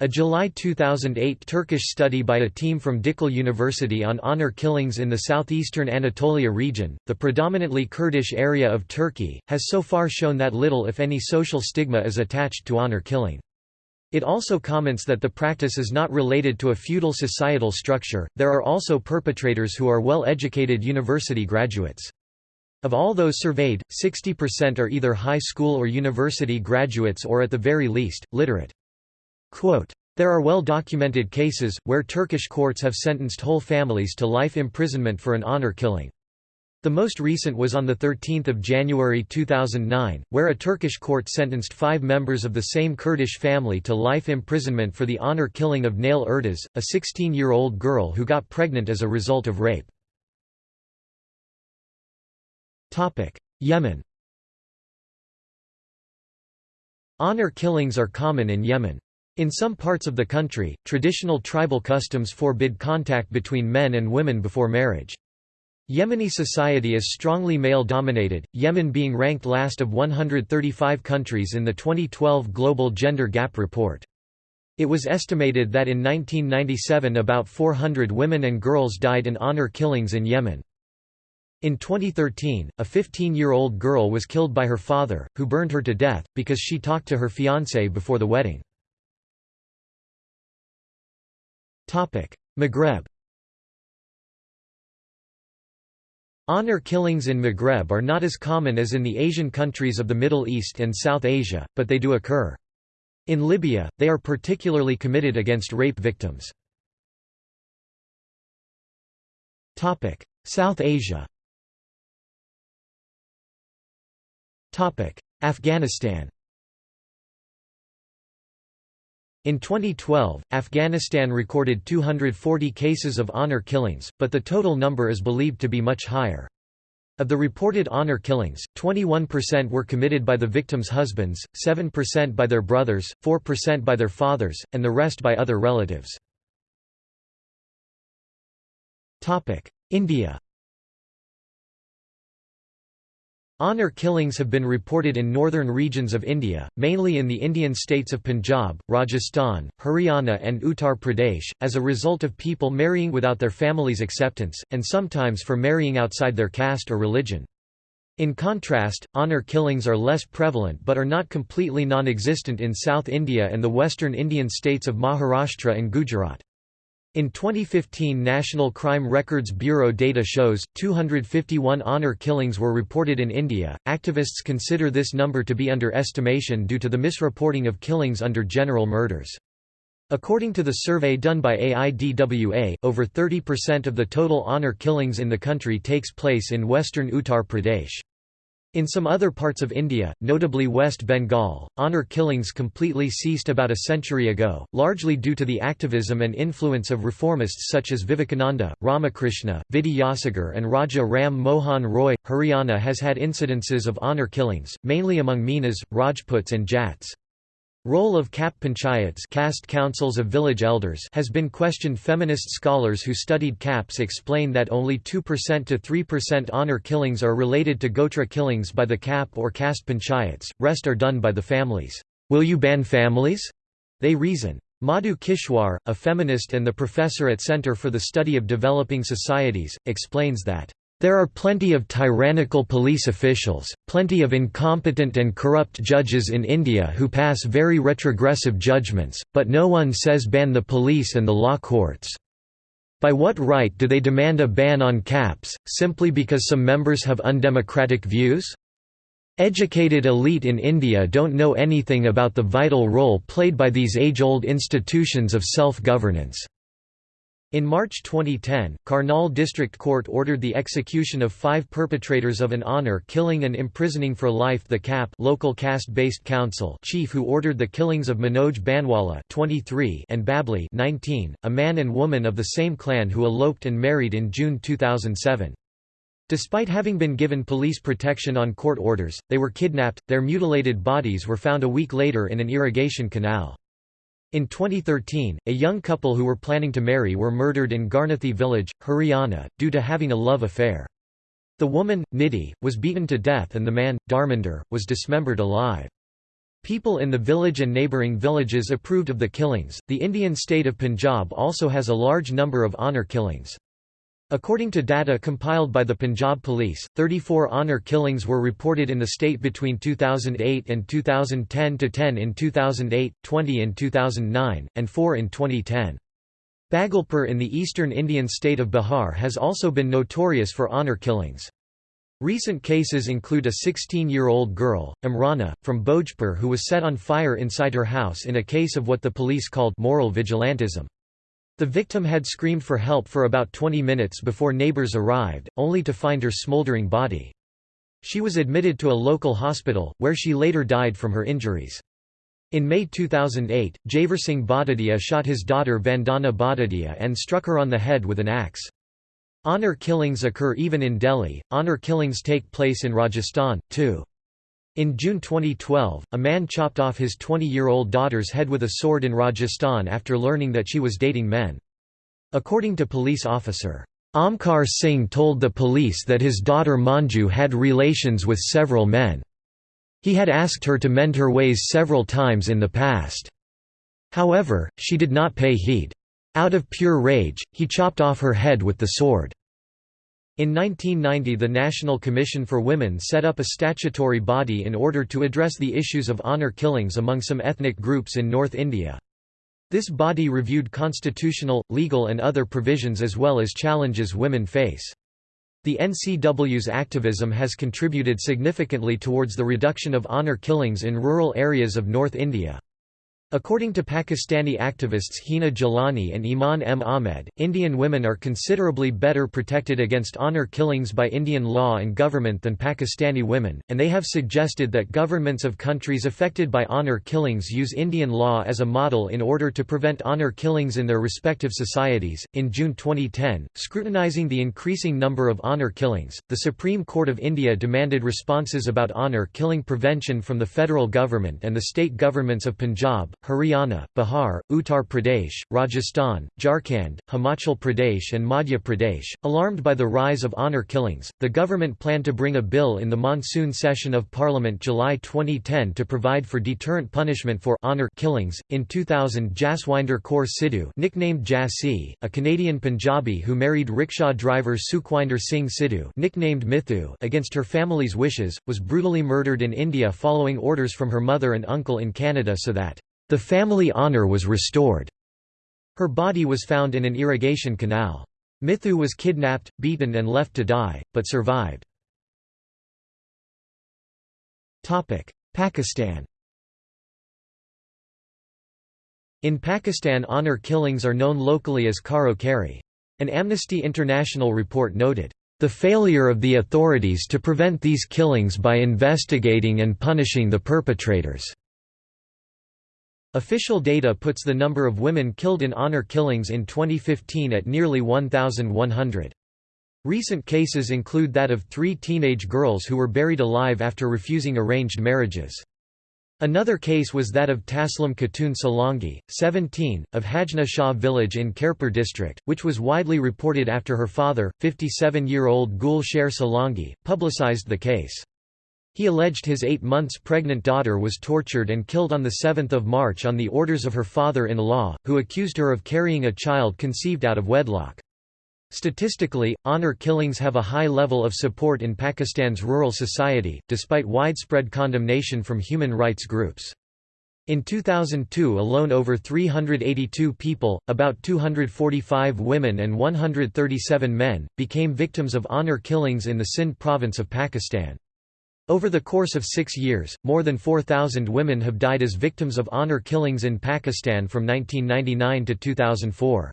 A July 2008 Turkish study by a team from Dicle University on honor killings in the southeastern Anatolia region, the predominantly Kurdish area of Turkey, has so far shown that little if any social stigma is attached to honor killing. It also comments that the practice is not related to a feudal societal structure, there are also perpetrators who are well-educated university graduates. Of all those surveyed, 60% are either high school or university graduates or at the very least, literate. Quote, there are well-documented cases, where Turkish courts have sentenced whole families to life imprisonment for an honor killing. The most recent was on 13 January 2009, where a Turkish court sentenced five members of the same Kurdish family to life imprisonment for the honor killing of Naile Erdas, a 16-year-old girl who got pregnant as a result of rape. Yemen Honor killings are common in Yemen. In some parts of the country, traditional tribal customs forbid contact between men and women before marriage. Yemeni society is strongly male-dominated, Yemen being ranked last of 135 countries in the 2012 Global Gender Gap Report. It was estimated that in 1997 about 400 women and girls died in honor killings in Yemen. In 2013, a 15-year-old girl was killed by her father, who burned her to death, because she talked to her fiancé before the wedding. Maghreb Honor killings in Maghreb are not as common as in the Asian countries of the Middle East and South Asia, but they do occur. In Libya, they are particularly committed against rape victims. South Asia Afghanistan In 2012, Afghanistan recorded 240 cases of honor killings, but the total number is believed to be much higher. Of the reported honor killings, 21% were committed by the victims' husbands, 7% by their brothers, 4% by their fathers, and the rest by other relatives. India Honour killings have been reported in northern regions of India, mainly in the Indian states of Punjab, Rajasthan, Haryana and Uttar Pradesh, as a result of people marrying without their family's acceptance, and sometimes for marrying outside their caste or religion. In contrast, honour killings are less prevalent but are not completely non-existent in South India and the western Indian states of Maharashtra and Gujarat. In 2015 National Crime Records Bureau data shows, 251 honour killings were reported in India. Activists consider this number to be underestimation due to the misreporting of killings under general murders. According to the survey done by AIDWA, over 30% of the total honour killings in the country takes place in western Uttar Pradesh. In some other parts of India, notably West Bengal, honour killings completely ceased about a century ago, largely due to the activism and influence of reformists such as Vivekananda, Ramakrishna, Vidyasagar and Raja Ram Mohan Roy. Haryana has had incidences of honour killings, mainly among Meenas, Rajputs and Jats. Role of Khap panchayats caste councils of village elders has been questioned feminist scholars who studied Khaps explain that only 2% to 3% honour killings are related to Gotra killings by the Khap or caste panchayats, rest are done by the families. Will you ban families? They reason. Madhu Kishwar, a feminist and the professor at Center for the Study of Developing Societies, explains that there are plenty of tyrannical police officials, plenty of incompetent and corrupt judges in India who pass very retrogressive judgments, but no one says ban the police and the law courts. By what right do they demand a ban on khaps, simply because some members have undemocratic views? Educated elite in India don't know anything about the vital role played by these age-old institutions of self-governance. In March 2010, Karnal District Court ordered the execution of five perpetrators of an honour killing and imprisoning for life the khap local caste-based council chief who ordered the killings of Manoj Banwala 23 and Babli 19, a man and woman of the same clan who eloped and married in June 2007. Despite having been given police protection on court orders, they were kidnapped, their mutilated bodies were found a week later in an irrigation canal. In 2013, a young couple who were planning to marry were murdered in Garnauthi village, Haryana, due to having a love affair. The woman, Nidhi, was beaten to death and the man, Dharminder, was dismembered alive. People in the village and neighbouring villages approved of the killings. The Indian state of Punjab also has a large number of honour killings. According to data compiled by the Punjab Police, 34 honour killings were reported in the state between 2008 and 2010 to 10 in 2008, 20 in 2009, and 4 in 2010. Bhagalpur in the eastern Indian state of Bihar has also been notorious for honour killings. Recent cases include a 16-year-old girl, Imrana, from Bhojpur who was set on fire inside her house in a case of what the police called moral vigilantism. The victim had screamed for help for about 20 minutes before neighbors arrived, only to find her smoldering body. She was admitted to a local hospital, where she later died from her injuries. In May 2008, Javersing Badadia shot his daughter Vandana Badadia and struck her on the head with an axe. Honour killings occur even in Delhi, honour killings take place in Rajasthan, too. In June 2012, a man chopped off his 20-year-old daughter's head with a sword in Rajasthan after learning that she was dating men. According to police officer, Amkar Singh told the police that his daughter Manju had relations with several men. He had asked her to mend her ways several times in the past. However, she did not pay heed. Out of pure rage, he chopped off her head with the sword. In 1990 the National Commission for Women set up a statutory body in order to address the issues of honour killings among some ethnic groups in North India. This body reviewed constitutional, legal and other provisions as well as challenges women face. The NCW's activism has contributed significantly towards the reduction of honour killings in rural areas of North India. According to Pakistani activists Hina Jilani and Iman M. Ahmed, Indian women are considerably better protected against honour killings by Indian law and government than Pakistani women, and they have suggested that governments of countries affected by honour killings use Indian law as a model in order to prevent honour killings in their respective societies. In June 2010, scrutinizing the increasing number of honour killings, the Supreme Court of India demanded responses about honour killing prevention from the federal government and the state governments of Punjab, Haryana, Bihar, Uttar Pradesh, Rajasthan, Jharkhand, Himachal Pradesh and Madhya Pradesh. Alarmed by the rise of honour killings, the government planned to bring a bill in the monsoon session of Parliament July 2010 to provide for deterrent punishment for honour killings. In 2000, Jaswinder Kaur Sidhu, nicknamed Jassi, a Canadian Punjabi who married rickshaw driver Sukhwinder Singh Sidhu, nicknamed Mithu, against her family's wishes, was brutally murdered in India following orders from her mother and uncle in Canada so that the family honour was restored. Her body was found in an irrigation canal. Mithu was kidnapped, beaten and left to die, but survived. Pakistan In Pakistan honour killings are known locally as karo kari. An Amnesty International report noted, the failure of the authorities to prevent these killings by investigating and punishing the perpetrators. Official data puts the number of women killed in honor killings in 2015 at nearly 1,100. Recent cases include that of three teenage girls who were buried alive after refusing arranged marriages. Another case was that of Taslim Khatun Solangi, 17, of Hajna Shah village in Khairpur district, which was widely reported after her father, 57-year-old Gul Sher publicized the case. He alleged his eight months pregnant daughter was tortured and killed on 7 March on the orders of her father-in-law, who accused her of carrying a child conceived out of wedlock. Statistically, honor killings have a high level of support in Pakistan's rural society, despite widespread condemnation from human rights groups. In 2002 alone over 382 people, about 245 women and 137 men, became victims of honor killings in the Sindh province of Pakistan. Over the course of six years, more than 4,000 women have died as victims of honor killings in Pakistan from 1999 to 2004.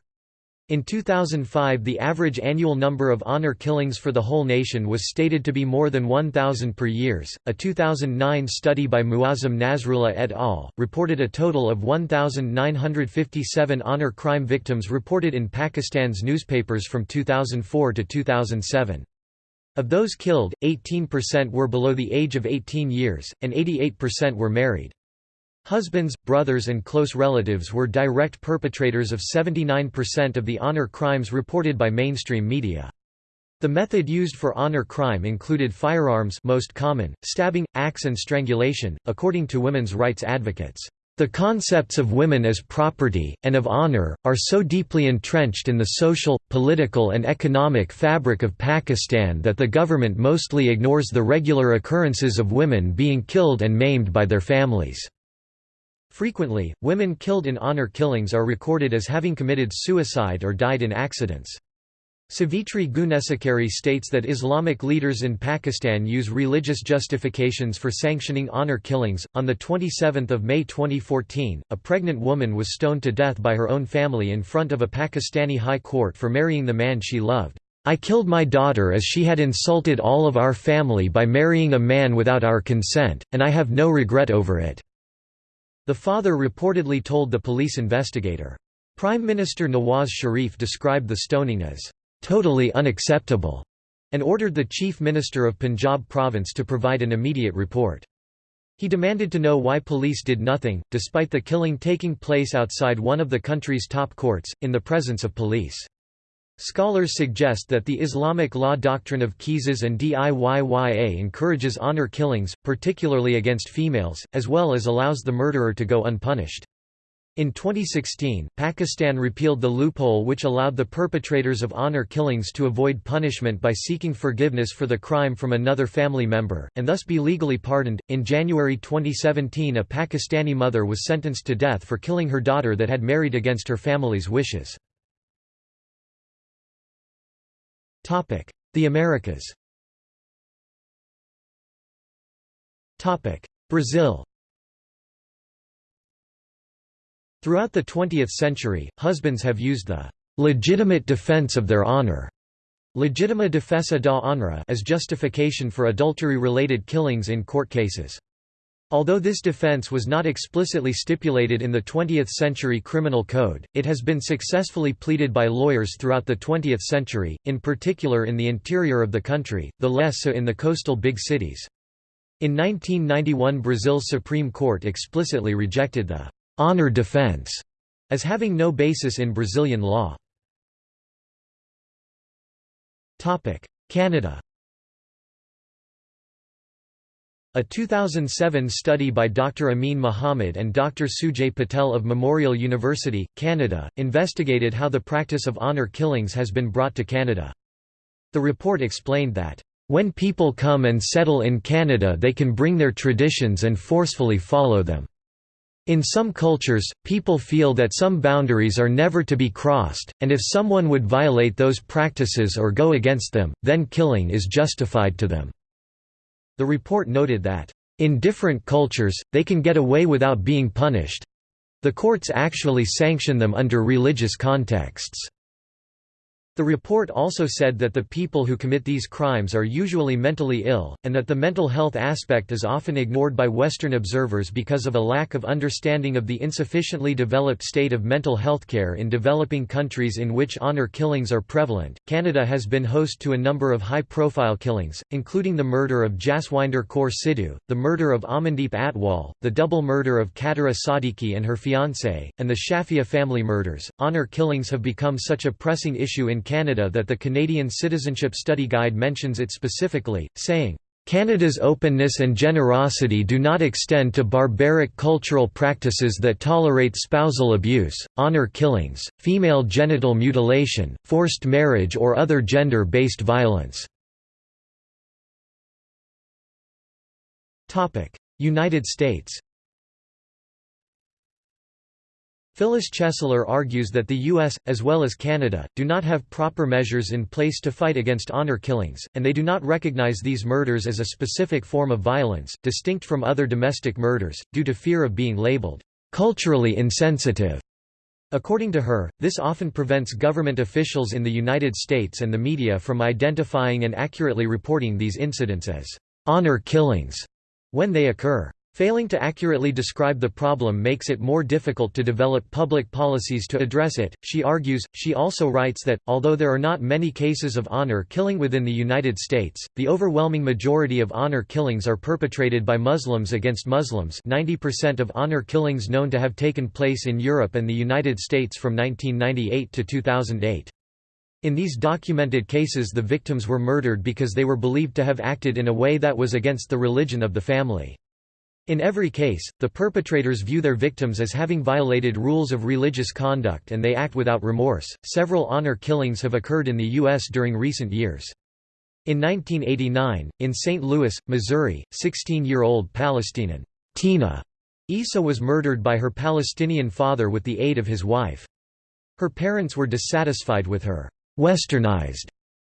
In 2005 the average annual number of honor killings for the whole nation was stated to be more than 1,000 per years. A 2009 study by Muazzam Nasrullah et al. reported a total of 1,957 honor crime victims reported in Pakistan's newspapers from 2004 to 2007. Of those killed, 18% were below the age of 18 years, and 88% were married. Husbands, brothers and close relatives were direct perpetrators of 79% of the honor crimes reported by mainstream media. The method used for honor crime included firearms most common, stabbing, axe and strangulation, according to women's rights advocates. The concepts of women as property, and of honor, are so deeply entrenched in the social, political and economic fabric of Pakistan that the government mostly ignores the regular occurrences of women being killed and maimed by their families. Frequently, women killed in honor killings are recorded as having committed suicide or died in accidents. Savitri Goonesekere states that Islamic leaders in Pakistan use religious justifications for sanctioning honor killings. On the 27th of May 2014, a pregnant woman was stoned to death by her own family in front of a Pakistani high court for marrying the man she loved. I killed my daughter as she had insulted all of our family by marrying a man without our consent, and I have no regret over it. The father reportedly told the police investigator. Prime Minister Nawaz Sharif described the stoning as, "...totally unacceptable", and ordered the Chief Minister of Punjab province to provide an immediate report. He demanded to know why police did nothing, despite the killing taking place outside one of the country's top courts, in the presence of police. Scholars suggest that the Islamic law doctrine of qisas and diyya encourages honor killings, particularly against females, as well as allows the murderer to go unpunished. In 2016, Pakistan repealed the loophole which allowed the perpetrators of honor killings to avoid punishment by seeking forgiveness for the crime from another family member, and thus be legally pardoned. In January 2017, a Pakistani mother was sentenced to death for killing her daughter that had married against her family's wishes. The Americas Brazil Throughout the 20th century, husbands have used the legitimate defense of their honor legitima defesa da honra as justification for adultery-related killings in court cases. Although this defense was not explicitly stipulated in the 20th-century criminal code, it has been successfully pleaded by lawyers throughout the 20th century, in particular in the interior of the country, the less so in the coastal big cities. In 1991 Brazil's Supreme Court explicitly rejected the honor defense as having no basis in Brazilian law. Canada A 2007 study by Dr. Amin Mohammed and Dr. Sujay Patel of Memorial University, Canada, investigated how the practice of honour killings has been brought to Canada. The report explained that, "...when people come and settle in Canada they can bring their traditions and forcefully follow them. In some cultures, people feel that some boundaries are never to be crossed, and if someone would violate those practices or go against them, then killing is justified to them." The report noted that, "...in different cultures, they can get away without being punished. The courts actually sanction them under religious contexts." The report also said that the people who commit these crimes are usually mentally ill, and that the mental health aspect is often ignored by Western observers because of a lack of understanding of the insufficiently developed state of mental health care in developing countries in which honor killings are prevalent. Canada has been host to a number of high profile killings, including the murder of Jaswinder Kaur Sidhu, the murder of Amandeep Atwal, the double murder of Khatira Sadiki and her fiancé, and the Shafia family murders. Honor killings have become such a pressing issue in Canada that the Canadian Citizenship Study Guide mentions it specifically, saying, Canada's openness and generosity do not extend to barbaric cultural practices that tolerate spousal abuse, honor killings, female genital mutilation, forced marriage or other gender-based violence." United States Phyllis Chesler argues that the U.S., as well as Canada, do not have proper measures in place to fight against honor killings, and they do not recognize these murders as a specific form of violence, distinct from other domestic murders, due to fear of being labeled culturally insensitive. According to her, this often prevents government officials in the United States and the media from identifying and accurately reporting these incidents as honor killings when they occur. Failing to accurately describe the problem makes it more difficult to develop public policies to address it, she argues. She also writes that, although there are not many cases of honor killing within the United States, the overwhelming majority of honor killings are perpetrated by Muslims against Muslims 90% of honor killings known to have taken place in Europe and the United States from 1998 to 2008. In these documented cases the victims were murdered because they were believed to have acted in a way that was against the religion of the family. In every case, the perpetrators view their victims as having violated rules of religious conduct and they act without remorse. Several honor killings have occurred in the U.S. during recent years. In 1989, in St. Louis, Missouri, 16-year-old Palestinian Tina Issa was murdered by her Palestinian father with the aid of his wife. Her parents were dissatisfied with her westernized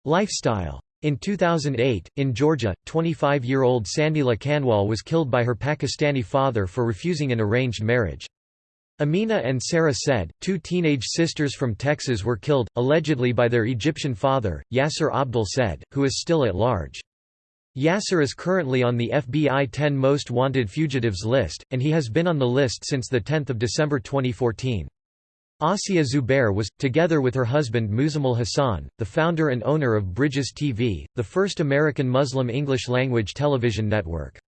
lifestyle. In 2008, in Georgia, 25-year-old Sandila Kanwal was killed by her Pakistani father for refusing an arranged marriage. Amina and Sarah Said, two teenage sisters from Texas were killed, allegedly by their Egyptian father, Yasser Abdul Said, who is still at large. Yasser is currently on the FBI 10 Most Wanted Fugitives list, and he has been on the list since 10 December 2014. Asiya Zubair was, together with her husband Muzammil Hassan, the founder and owner of Bridges TV, the first American Muslim English-language television network.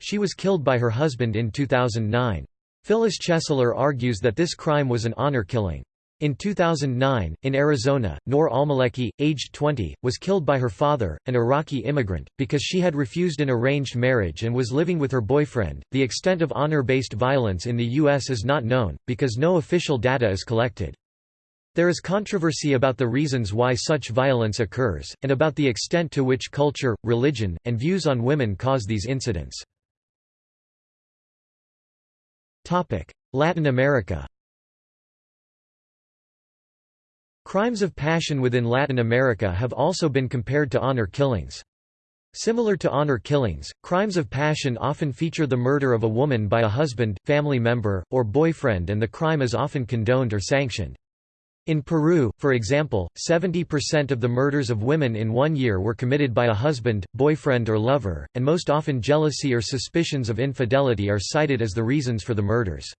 She was killed by her husband in 2009. Phyllis Chesler argues that this crime was an honor killing. In 2009, in Arizona, Noor Almaleki, aged 20, was killed by her father, an Iraqi immigrant, because she had refused an arranged marriage and was living with her boyfriend. The extent of honor based violence in the U.S. is not known, because no official data is collected. There is controversy about the reasons why such violence occurs, and about the extent to which culture, religion, and views on women cause these incidents. Latin America Crimes of passion within Latin America have also been compared to honor killings. Similar to honor killings, crimes of passion often feature the murder of a woman by a husband, family member, or boyfriend and the crime is often condoned or sanctioned. In Peru, for example, 70% of the murders of women in one year were committed by a husband, boyfriend or lover, and most often jealousy or suspicions of infidelity are cited as the reasons for the murders.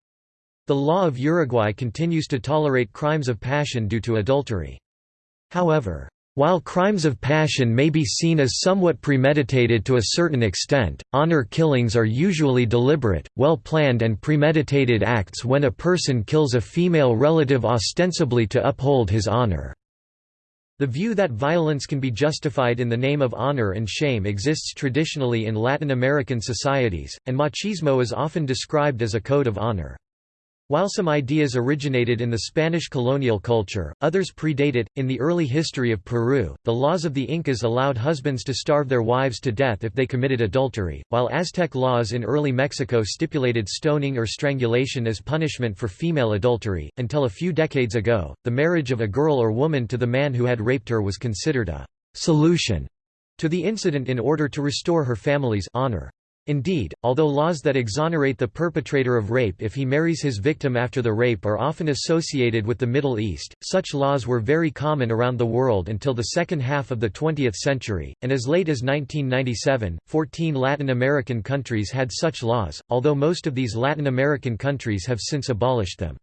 The law of Uruguay continues to tolerate crimes of passion due to adultery. However, While crimes of passion may be seen as somewhat premeditated to a certain extent, honor killings are usually deliberate, well-planned and premeditated acts when a person kills a female relative ostensibly to uphold his honor. The view that violence can be justified in the name of honor and shame exists traditionally in Latin American societies, and machismo is often described as a code of honor. While some ideas originated in the Spanish colonial culture, others predate it. In the early history of Peru, the laws of the Incas allowed husbands to starve their wives to death if they committed adultery, while Aztec laws in early Mexico stipulated stoning or strangulation as punishment for female adultery. Until a few decades ago, the marriage of a girl or woman to the man who had raped her was considered a solution to the incident in order to restore her family's honor. Indeed, although laws that exonerate the perpetrator of rape if he marries his victim after the rape are often associated with the Middle East, such laws were very common around the world until the second half of the 20th century, and as late as 1997, 14 Latin American countries had such laws, although most of these Latin American countries have since abolished them.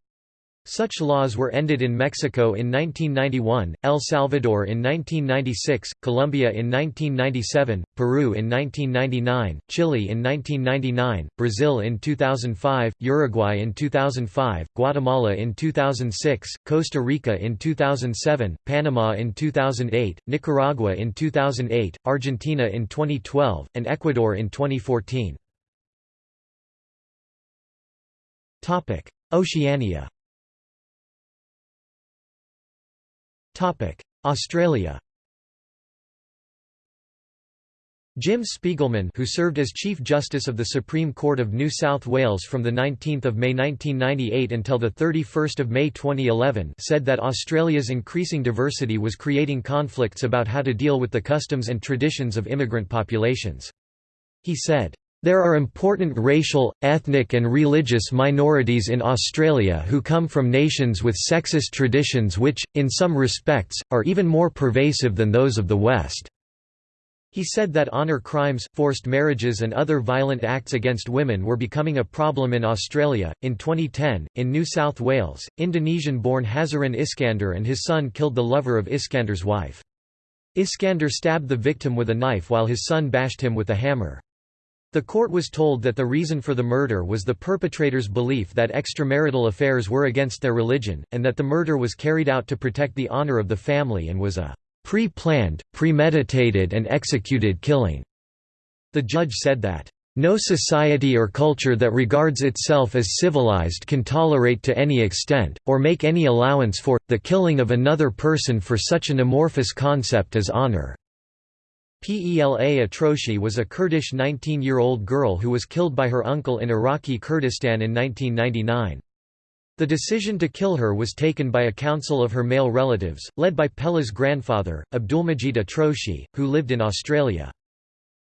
Such laws were ended in Mexico in 1991, El Salvador in 1996, Colombia in 1997, Peru in 1999, Chile in 1999, Brazil in 2005, Uruguay in 2005, Guatemala in 2006, Costa Rica in 2007, Panama in 2008, Nicaragua in 2008, Argentina in 2012, and Ecuador in 2014. Oceania Australia Jim Spigelman who served as Chief Justice of the Supreme Court of New South Wales from 19 May 1998 until 31 May 2011 said that Australia's increasing diversity was creating conflicts about how to deal with the customs and traditions of immigrant populations. He said, there are important racial, ethnic and religious minorities in Australia who come from nations with sexist traditions which, in some respects, are even more pervasive than those of the West." He said that honour crimes, forced marriages, and other violent acts against women were becoming a problem in Australia. In 2010, in New South Wales, Indonesian born Hazairin Iskandar and his son killed the lover of Iskandar's wife. Iskandar stabbed the victim with a knife while his son bashed him with a hammer. The court was told that the reason for the murder was the perpetrator's belief that extramarital affairs were against their religion, and that the murder was carried out to protect the honor of the family and was a pre-planned, premeditated and executed killing. The judge said that, "...no society or culture that regards itself as civilized can tolerate to any extent, or make any allowance for, the killing of another person for such an amorphous concept as honor." Pela Atroshi was a Kurdish 19-year-old girl who was killed by her uncle in Iraqi Kurdistan in 1999. The decision to kill her was taken by a council of her male relatives, led by Pela's grandfather, Abdulmajid Atroshi, who lived in Australia.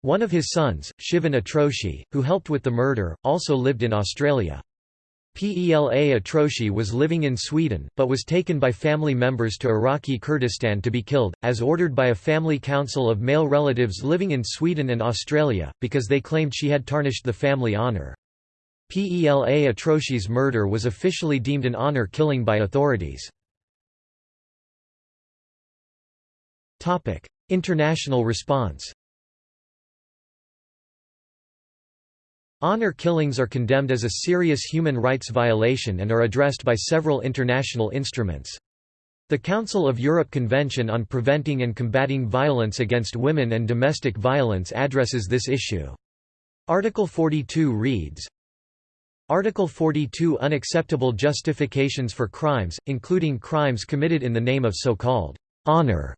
One of his sons, Shivan Atroshi, who helped with the murder, also lived in Australia. Pela Atroshi was living in Sweden, but was taken by family members to Iraqi Kurdistan to be killed, as ordered by a family council of male relatives living in Sweden and Australia, because they claimed she had tarnished the family honour. Pela Atroshi's murder was officially deemed an honour killing by authorities. International response Honor killings are condemned as a serious human rights violation and are addressed by several international instruments. The Council of Europe Convention on Preventing and Combating Violence Against Women and Domestic Violence addresses this issue. Article 42 reads, Article 42 Unacceptable justifications for crimes, including crimes committed in the name of so-called honor.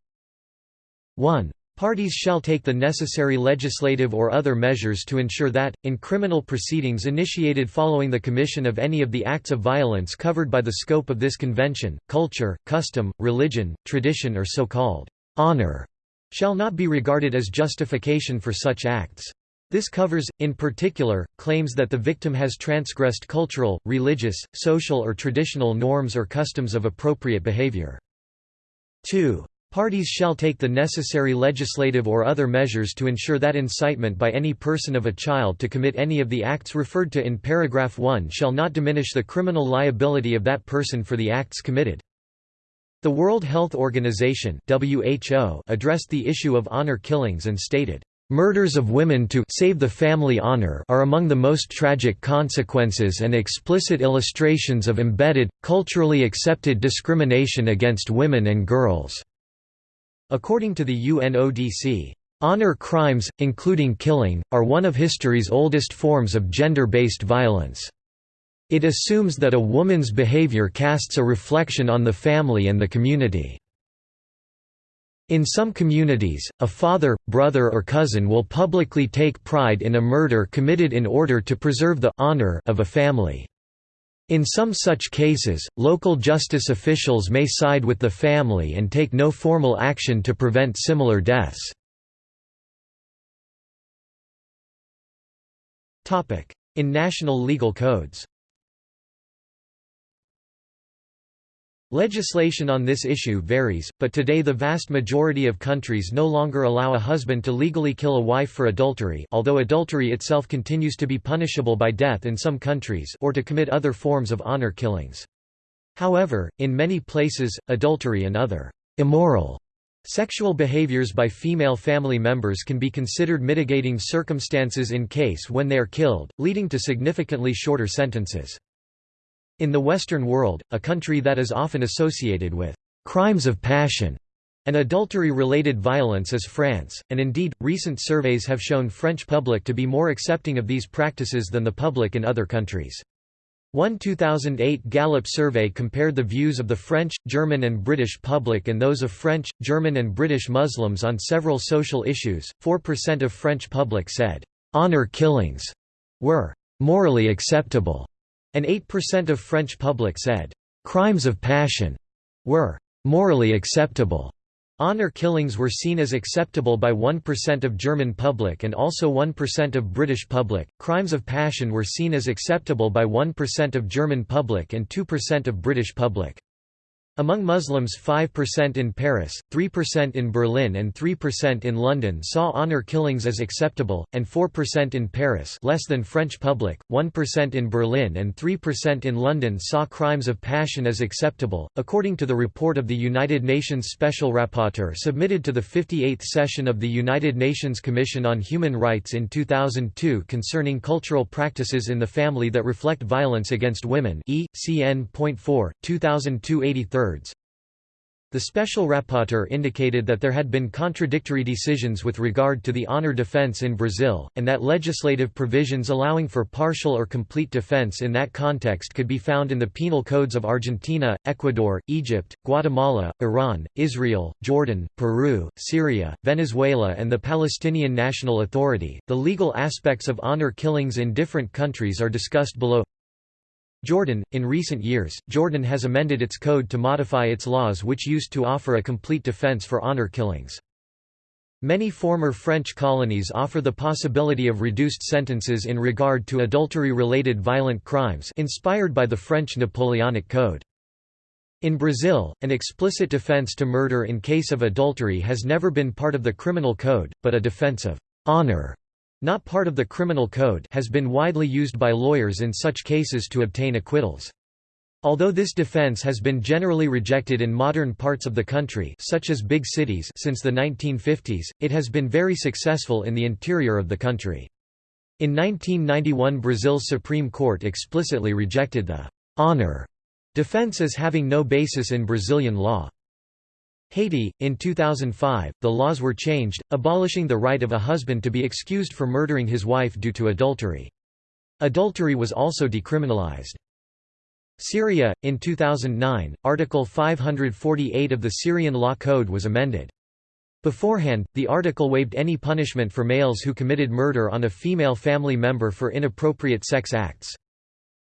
1. Parties shall take the necessary legislative or other measures to ensure that, in criminal proceedings initiated following the commission of any of the acts of violence covered by the scope of this convention, culture, custom, religion, tradition or so-called honor shall not be regarded as justification for such acts. This covers, in particular, claims that the victim has transgressed cultural, religious, social or traditional norms or customs of appropriate behavior. 2. Parties shall take the necessary legislative or other measures to ensure that incitement by any person of a child to commit any of the acts referred to in paragraph 1 shall not diminish the criminal liability of that person for the acts committed. The World Health Organization (WHO) addressed the issue of honor killings and stated, "Murders of women to save the family honor are among the most tragic consequences and explicit illustrations of embedded, culturally accepted discrimination against women and girls." According to the UNODC, honor crimes, including killing, are one of history's oldest forms of gender-based violence. It assumes that a woman's behavior casts a reflection on the family and the community. In some communities, a father, brother or cousin will publicly take pride in a murder committed in order to preserve the honor of a family. In some such cases, local justice officials may side with the family and take no formal action to prevent similar deaths. In national legal codes Legislation on this issue varies, but today the vast majority of countries no longer allow a husband to legally kill a wife for adultery although adultery itself continues to be punishable by death in some countries or to commit other forms of honor killings. However, in many places, adultery and other immoral sexual behaviors by female family members can be considered mitigating circumstances in case when they are killed, leading to significantly shorter sentences. In the Western world, a country that is often associated with crimes of passion and adultery-related violence is France, and indeed, recent surveys have shown French public to be more accepting of these practices than the public in other countries. One 2008 Gallup survey compared the views of the French, German and British public and those of French, German and British Muslims on several social issues. 4% of French public said, "...honor killings," were "...morally acceptable." And 8% of French public said, "...crimes of passion," were "...morally acceptable." Honor killings were seen as acceptable by 1% of German public and also 1% of British public. Crimes of passion were seen as acceptable by 1% of German public and 2% of British public. Among Muslims 5% in Paris, 3% in Berlin and 3% in London saw honor killings as acceptable, and 4% in Paris less than French public, 1% in Berlin and 3% in London saw crimes of passion as acceptable, according to the report of the United Nations Special Rapporteur submitted to the 58th session of the United Nations Commission on Human Rights in 2002 concerning cultural practices in the family that reflect violence against women e. CN.4, 2002 83 the special rapporteur indicated that there had been contradictory decisions with regard to the honor defense in Brazil, and that legislative provisions allowing for partial or complete defense in that context could be found in the penal codes of Argentina, Ecuador, Egypt, Guatemala, Iran, Israel, Jordan, Peru, Syria, Venezuela, and the Palestinian National Authority. The legal aspects of honor killings in different countries are discussed below. Jordan – In recent years, Jordan has amended its code to modify its laws which used to offer a complete defense for honor killings. Many former French colonies offer the possibility of reduced sentences in regard to adultery-related violent crimes inspired by the French Napoleonic Code. In Brazil, an explicit defense to murder in case of adultery has never been part of the criminal code, but a defense of honor not part of the criminal code has been widely used by lawyers in such cases to obtain acquittals. Although this defense has been generally rejected in modern parts of the country such as big cities since the 1950s, it has been very successful in the interior of the country. In 1991 Brazil's Supreme Court explicitly rejected the «honor» defense as having no basis in Brazilian law. Haiti, in 2005, the laws were changed, abolishing the right of a husband to be excused for murdering his wife due to adultery. Adultery was also decriminalized. Syria, in 2009, Article 548 of the Syrian Law Code was amended. Beforehand, the article waived any punishment for males who committed murder on a female family member for inappropriate sex acts.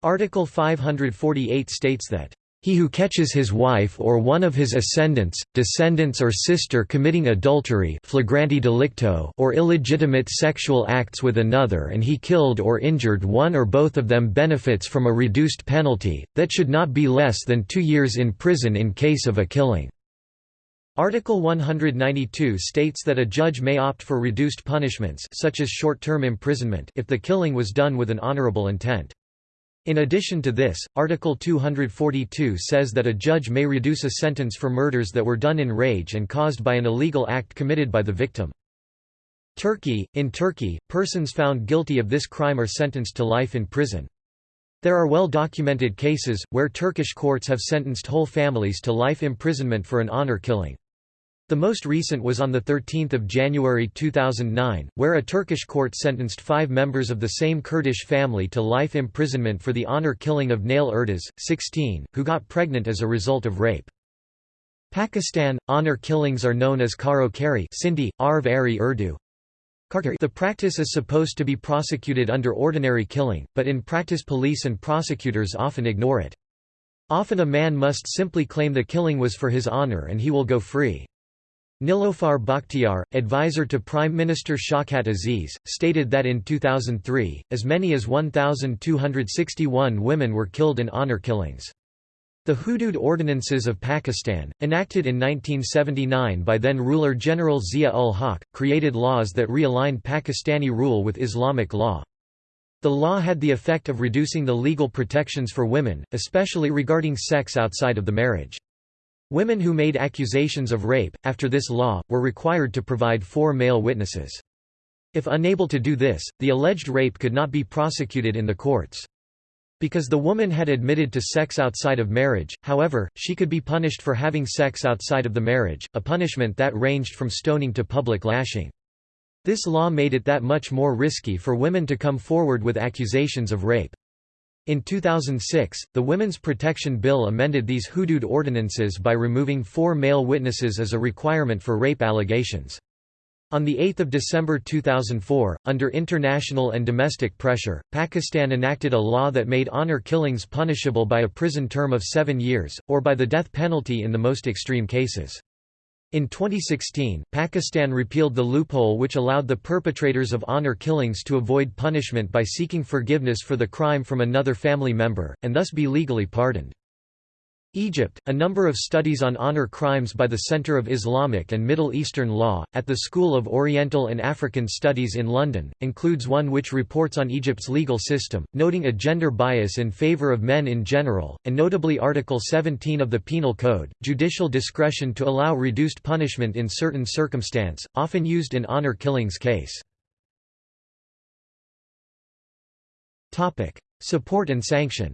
Article 548 states that he who catches his wife or one of his ascendants, descendants or sister committing adultery flagranti delicto or illegitimate sexual acts with another and he killed or injured one or both of them benefits from a reduced penalty, that should not be less than two years in prison in case of a killing. Article 192 states that a judge may opt for reduced punishments such as short-term imprisonment if the killing was done with an honorable intent. In addition to this, Article 242 says that a judge may reduce a sentence for murders that were done in rage and caused by an illegal act committed by the victim. Turkey In Turkey, persons found guilty of this crime are sentenced to life in prison. There are well-documented cases, where Turkish courts have sentenced whole families to life imprisonment for an honor killing. The most recent was on 13 January 2009, where a Turkish court sentenced five members of the same Kurdish family to life imprisonment for the honor killing of Naile Erdas, 16, who got pregnant as a result of rape. Pakistan – Honor killings are known as karo kari Sindhi, Arv Ari Urdu. The practice is supposed to be prosecuted under ordinary killing, but in practice police and prosecutors often ignore it. Often a man must simply claim the killing was for his honor and he will go free. Nilofar Bakhtiar, advisor to Prime Minister Shawkat Aziz, stated that in 2003, as many as 1,261 women were killed in honor killings. The Hudud Ordinances of Pakistan, enacted in 1979 by then-ruler General Zia-ul-Haq, created laws that realigned Pakistani rule with Islamic law. The law had the effect of reducing the legal protections for women, especially regarding sex outside of the marriage. Women who made accusations of rape, after this law, were required to provide four male witnesses. If unable to do this, the alleged rape could not be prosecuted in the courts. Because the woman had admitted to sex outside of marriage, however, she could be punished for having sex outside of the marriage, a punishment that ranged from stoning to public lashing. This law made it that much more risky for women to come forward with accusations of rape. In 2006, the Women's Protection Bill amended these hudud ordinances by removing four male witnesses as a requirement for rape allegations. On 8 December 2004, under international and domestic pressure, Pakistan enacted a law that made honor killings punishable by a prison term of seven years, or by the death penalty in the most extreme cases. In 2016, Pakistan repealed the loophole which allowed the perpetrators of honor killings to avoid punishment by seeking forgiveness for the crime from another family member, and thus be legally pardoned. Egypt, a number of studies on honor crimes by the Center of Islamic and Middle Eastern Law, at the School of Oriental and African Studies in London, includes one which reports on Egypt's legal system, noting a gender bias in favor of men in general, and notably Article 17 of the Penal Code, judicial discretion to allow reduced punishment in certain circumstance, often used in honor killings case. Support and sanction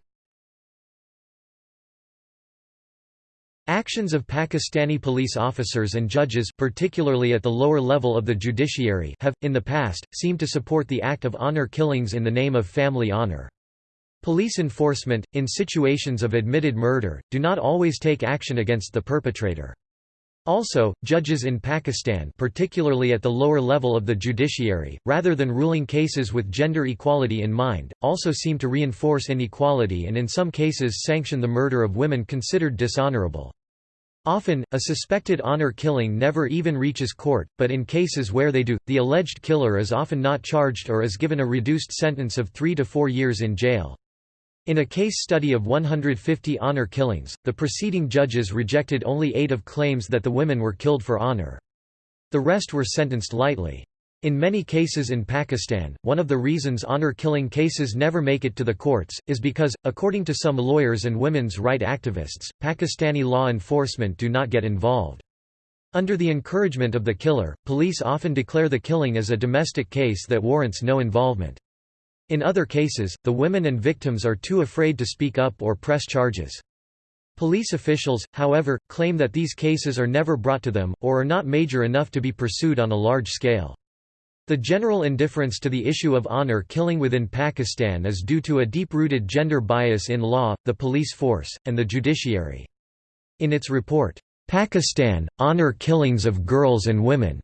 Actions of Pakistani police officers and judges particularly at the lower level of the judiciary have, in the past, seemed to support the act of honor killings in the name of family honor. Police enforcement, in situations of admitted murder, do not always take action against the perpetrator. Also, judges in Pakistan particularly at the lower level of the judiciary, rather than ruling cases with gender equality in mind, also seem to reinforce inequality and in some cases sanction the murder of women considered dishonorable. Often, a suspected honor killing never even reaches court, but in cases where they do, the alleged killer is often not charged or is given a reduced sentence of three to four years in jail. In a case study of 150 honor killings, the preceding judges rejected only eight of claims that the women were killed for honor. The rest were sentenced lightly. In many cases in Pakistan, one of the reasons honor-killing cases never make it to the courts, is because, according to some lawyers and women's right activists, Pakistani law enforcement do not get involved. Under the encouragement of the killer, police often declare the killing as a domestic case that warrants no involvement. In other cases, the women and victims are too afraid to speak up or press charges. Police officials, however, claim that these cases are never brought to them, or are not major enough to be pursued on a large scale. The general indifference to the issue of honor killing within Pakistan is due to a deep-rooted gender bias in law, the police force, and the judiciary. In its report, "'Pakistan, Honor Killings of Girls and Women'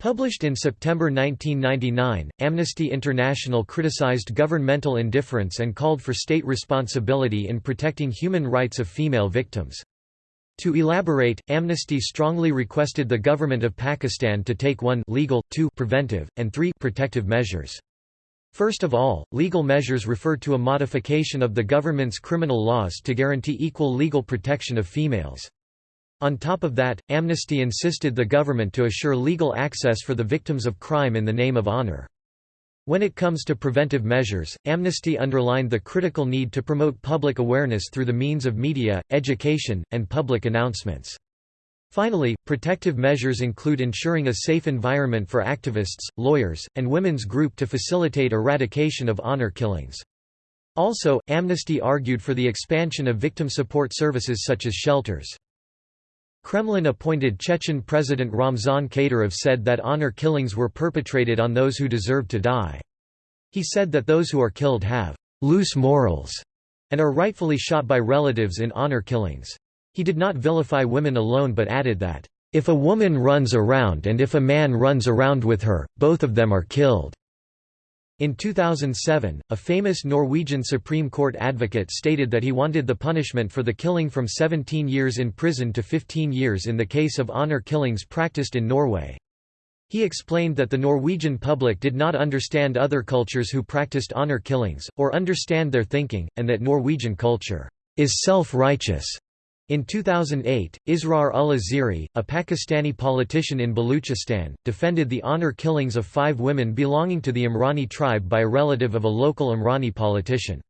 Published in September 1999, Amnesty International criticized governmental indifference and called for state responsibility in protecting human rights of female victims. To elaborate, Amnesty strongly requested the government of Pakistan to take 1 legal, 2 preventive, and 3 protective measures. First of all, legal measures refer to a modification of the government's criminal laws to guarantee equal legal protection of females. On top of that, Amnesty insisted the government to assure legal access for the victims of crime in the name of honor. When it comes to preventive measures, Amnesty underlined the critical need to promote public awareness through the means of media, education, and public announcements. Finally, protective measures include ensuring a safe environment for activists, lawyers, and women's group to facilitate eradication of honor killings. Also, Amnesty argued for the expansion of victim support services such as shelters. Kremlin-appointed Chechen President Ramzan Kadyrov said that honor killings were perpetrated on those who deserved to die. He said that those who are killed have «loose morals» and are rightfully shot by relatives in honor killings. He did not vilify women alone but added that, "...if a woman runs around and if a man runs around with her, both of them are killed." In 2007, a famous Norwegian Supreme Court advocate stated that he wanted the punishment for the killing from 17 years in prison to 15 years in the case of honor killings practiced in Norway. He explained that the Norwegian public did not understand other cultures who practiced honor killings, or understand their thinking, and that Norwegian culture is self-righteous in 2008, Israr ullah Zehri, a Pakistani politician in Baluchistan, defended the honor killings of five women belonging to the Imrani tribe by a relative of a local Imrani politician.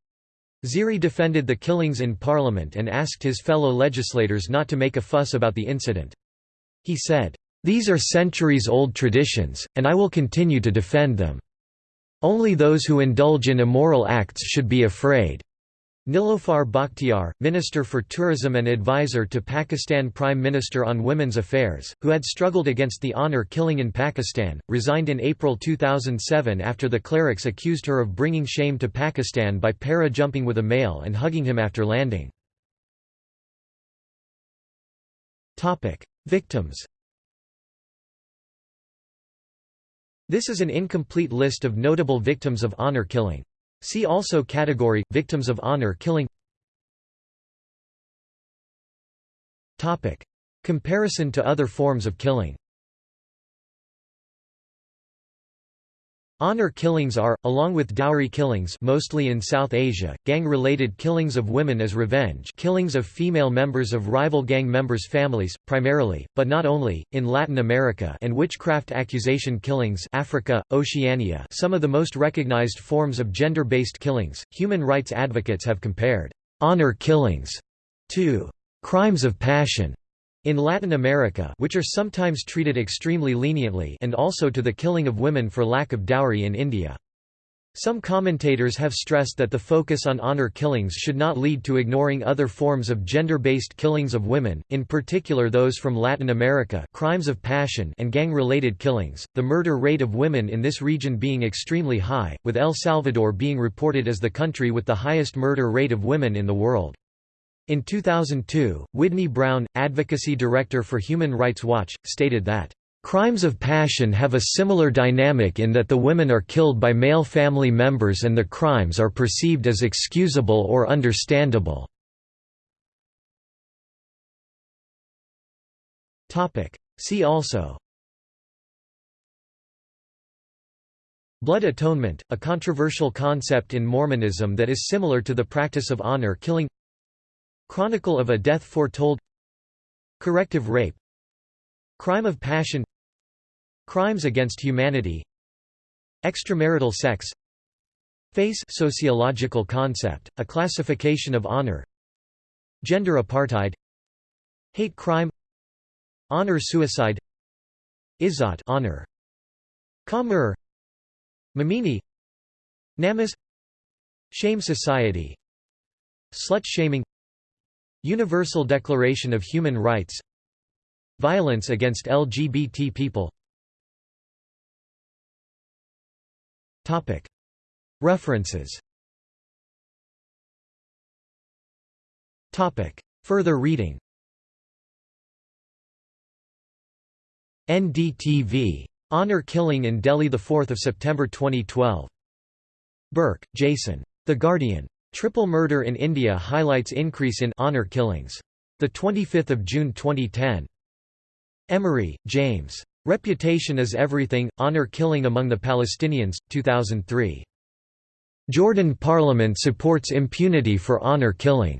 Zehri defended the killings in parliament and asked his fellow legislators not to make a fuss about the incident. He said, "'These are centuries-old traditions, and I will continue to defend them. Only those who indulge in immoral acts should be afraid.' Nilofar Bakhtiar, Minister for Tourism and advisor to Pakistan Prime Minister on Women's Affairs, who had struggled against the honor killing in Pakistan, resigned in April 2007 after the clerics accused her of bringing shame to Pakistan by para-jumping with a male and hugging him after landing. Victims This is an incomplete list of notable victims of honor killing. See also category, Victims of honor killing. Topic: Comparison to other forms of killing Honor killings are, along with dowry killings mostly in South Asia, gang-related killings of women as revenge killings of female members of rival gang members' families, primarily, but not only, in Latin America and witchcraft accusation killings Africa, Oceania some of the most recognized forms of gender-based killings. Human rights advocates have compared «honor killings» to «crimes of passion» In Latin America which are sometimes treated extremely leniently and also to the killing of women for lack of dowry in India. Some commentators have stressed that the focus on honor killings should not lead to ignoring other forms of gender-based killings of women, in particular those from Latin America crimes of passion and gang-related killings, the murder rate of women in this region being extremely high, with El Salvador being reported as the country with the highest murder rate of women in the world. In 2002, Widney Brown, advocacy director for Human Rights Watch, stated that, "...crimes of passion have a similar dynamic in that the women are killed by male family members and the crimes are perceived as excusable or understandable." See also. Blood atonement, a controversial concept in Mormonism that is similar to the practice of honor killing Chronicle of a Death Foretold. Corrective rape. Crime of passion. Crimes against humanity. Extramarital sex. Face sociological concept, a classification of honor. Gender apartheid. Hate crime. Honor suicide. Izzat honor. Kamur. Mamini. Namus Shame society. Slut shaming Universal Declaration of Human Rights Violence against LGBT people References Further reading NDTV. Honor Killing in Delhi 4 September 2012. Burke, Jason. The Guardian. Triple murder in India highlights increase in honor killings. The 25th of June 2010. Emery, James. Reputation is Everything: Honor Killing Among the Palestinians, 2003. Jordan Parliament supports impunity for honor killing.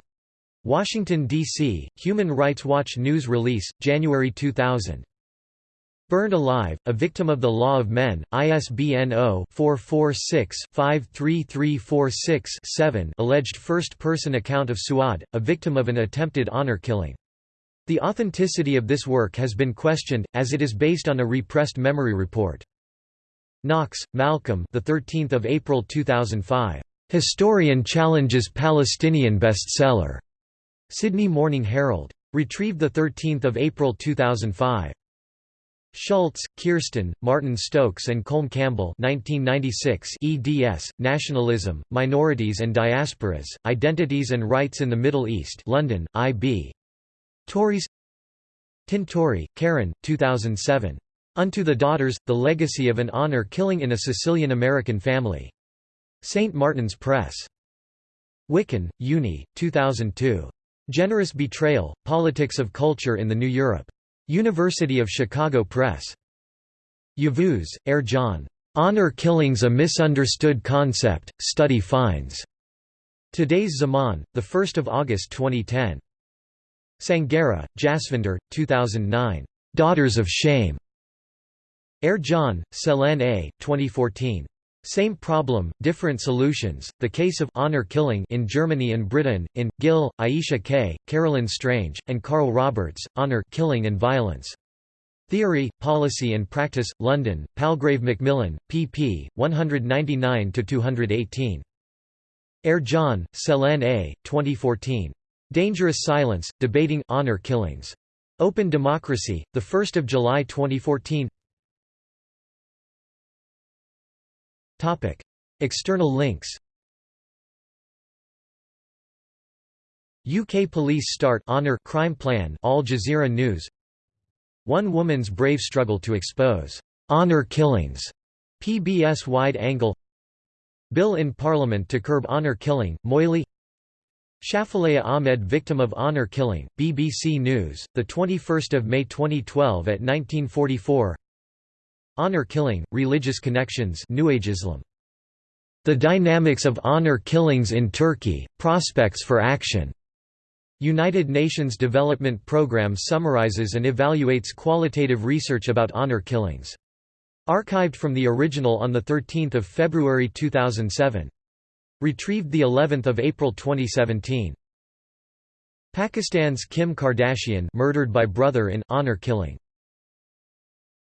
Washington, D.C., Human Rights Watch news release, January 2000. Burned Alive, A Victim of the Law of Men, ISBN 0-446-53346-7 alleged first-person account of Suad, a victim of an attempted honor killing. The authenticity of this work has been questioned, as it is based on a repressed memory report. Knox, Malcolm the 13th of April 2005. Historian challenges Palestinian bestseller. Sydney Morning Herald. Retrieved 13 April 2005. Schultz, Kirsten, Martin Stokes and Colm Campbell 1996 eds, Nationalism, Minorities and Diasporas, Identities and Rights in the Middle East London, I.B. Tauris Tintori, Karen, 2007. Unto the Daughters, The Legacy of an Honor Killing in a Sicilian-American Family. St. Martin's Press. Wikan, Unni, 2002. Generous Betrayal, Politics of Culture in the New Europe. University of Chicago Press. Yavuz, Ercan. Honor Killings a Misunderstood Concept, Study Finds. Today's Zaman, 1 August 2010. Sanghera, Jasvinder, 2009. Daughters of Shame. Ercan, Ceylan A., 2014. Same problem, different solutions. The case of honor killing in Germany and Britain, in Gill, Aisha K., Carolyn Strange, and Carl Roberts, Honor killing and Violence. Theory, Policy and Practice, London, Palgrave Macmillan, pp. 199–218. Ercan, Ceylan A., 2014. Dangerous Silence, Debating Honor Killings. Open Democracy, 1 July 2014 External links UK Police Start Honor Crime Plan Al Jazeera News. One woman's brave struggle to expose honor killings. PBS wide angle. Bill in Parliament to curb honor killing Moily. Shafilea Ahmed victim of honor killing BBC News the 21st of May 2012 at 1944 Honor killing, religious connections New Age Islam. The dynamics of honor killings in Turkey, prospects for action. United Nations Development Programme summarizes and evaluates qualitative research about honor killings. Archived from the original on 13 February 2007. Retrieved of April 2017. Pakistan's Kim Kardashian murdered by brother in honor killing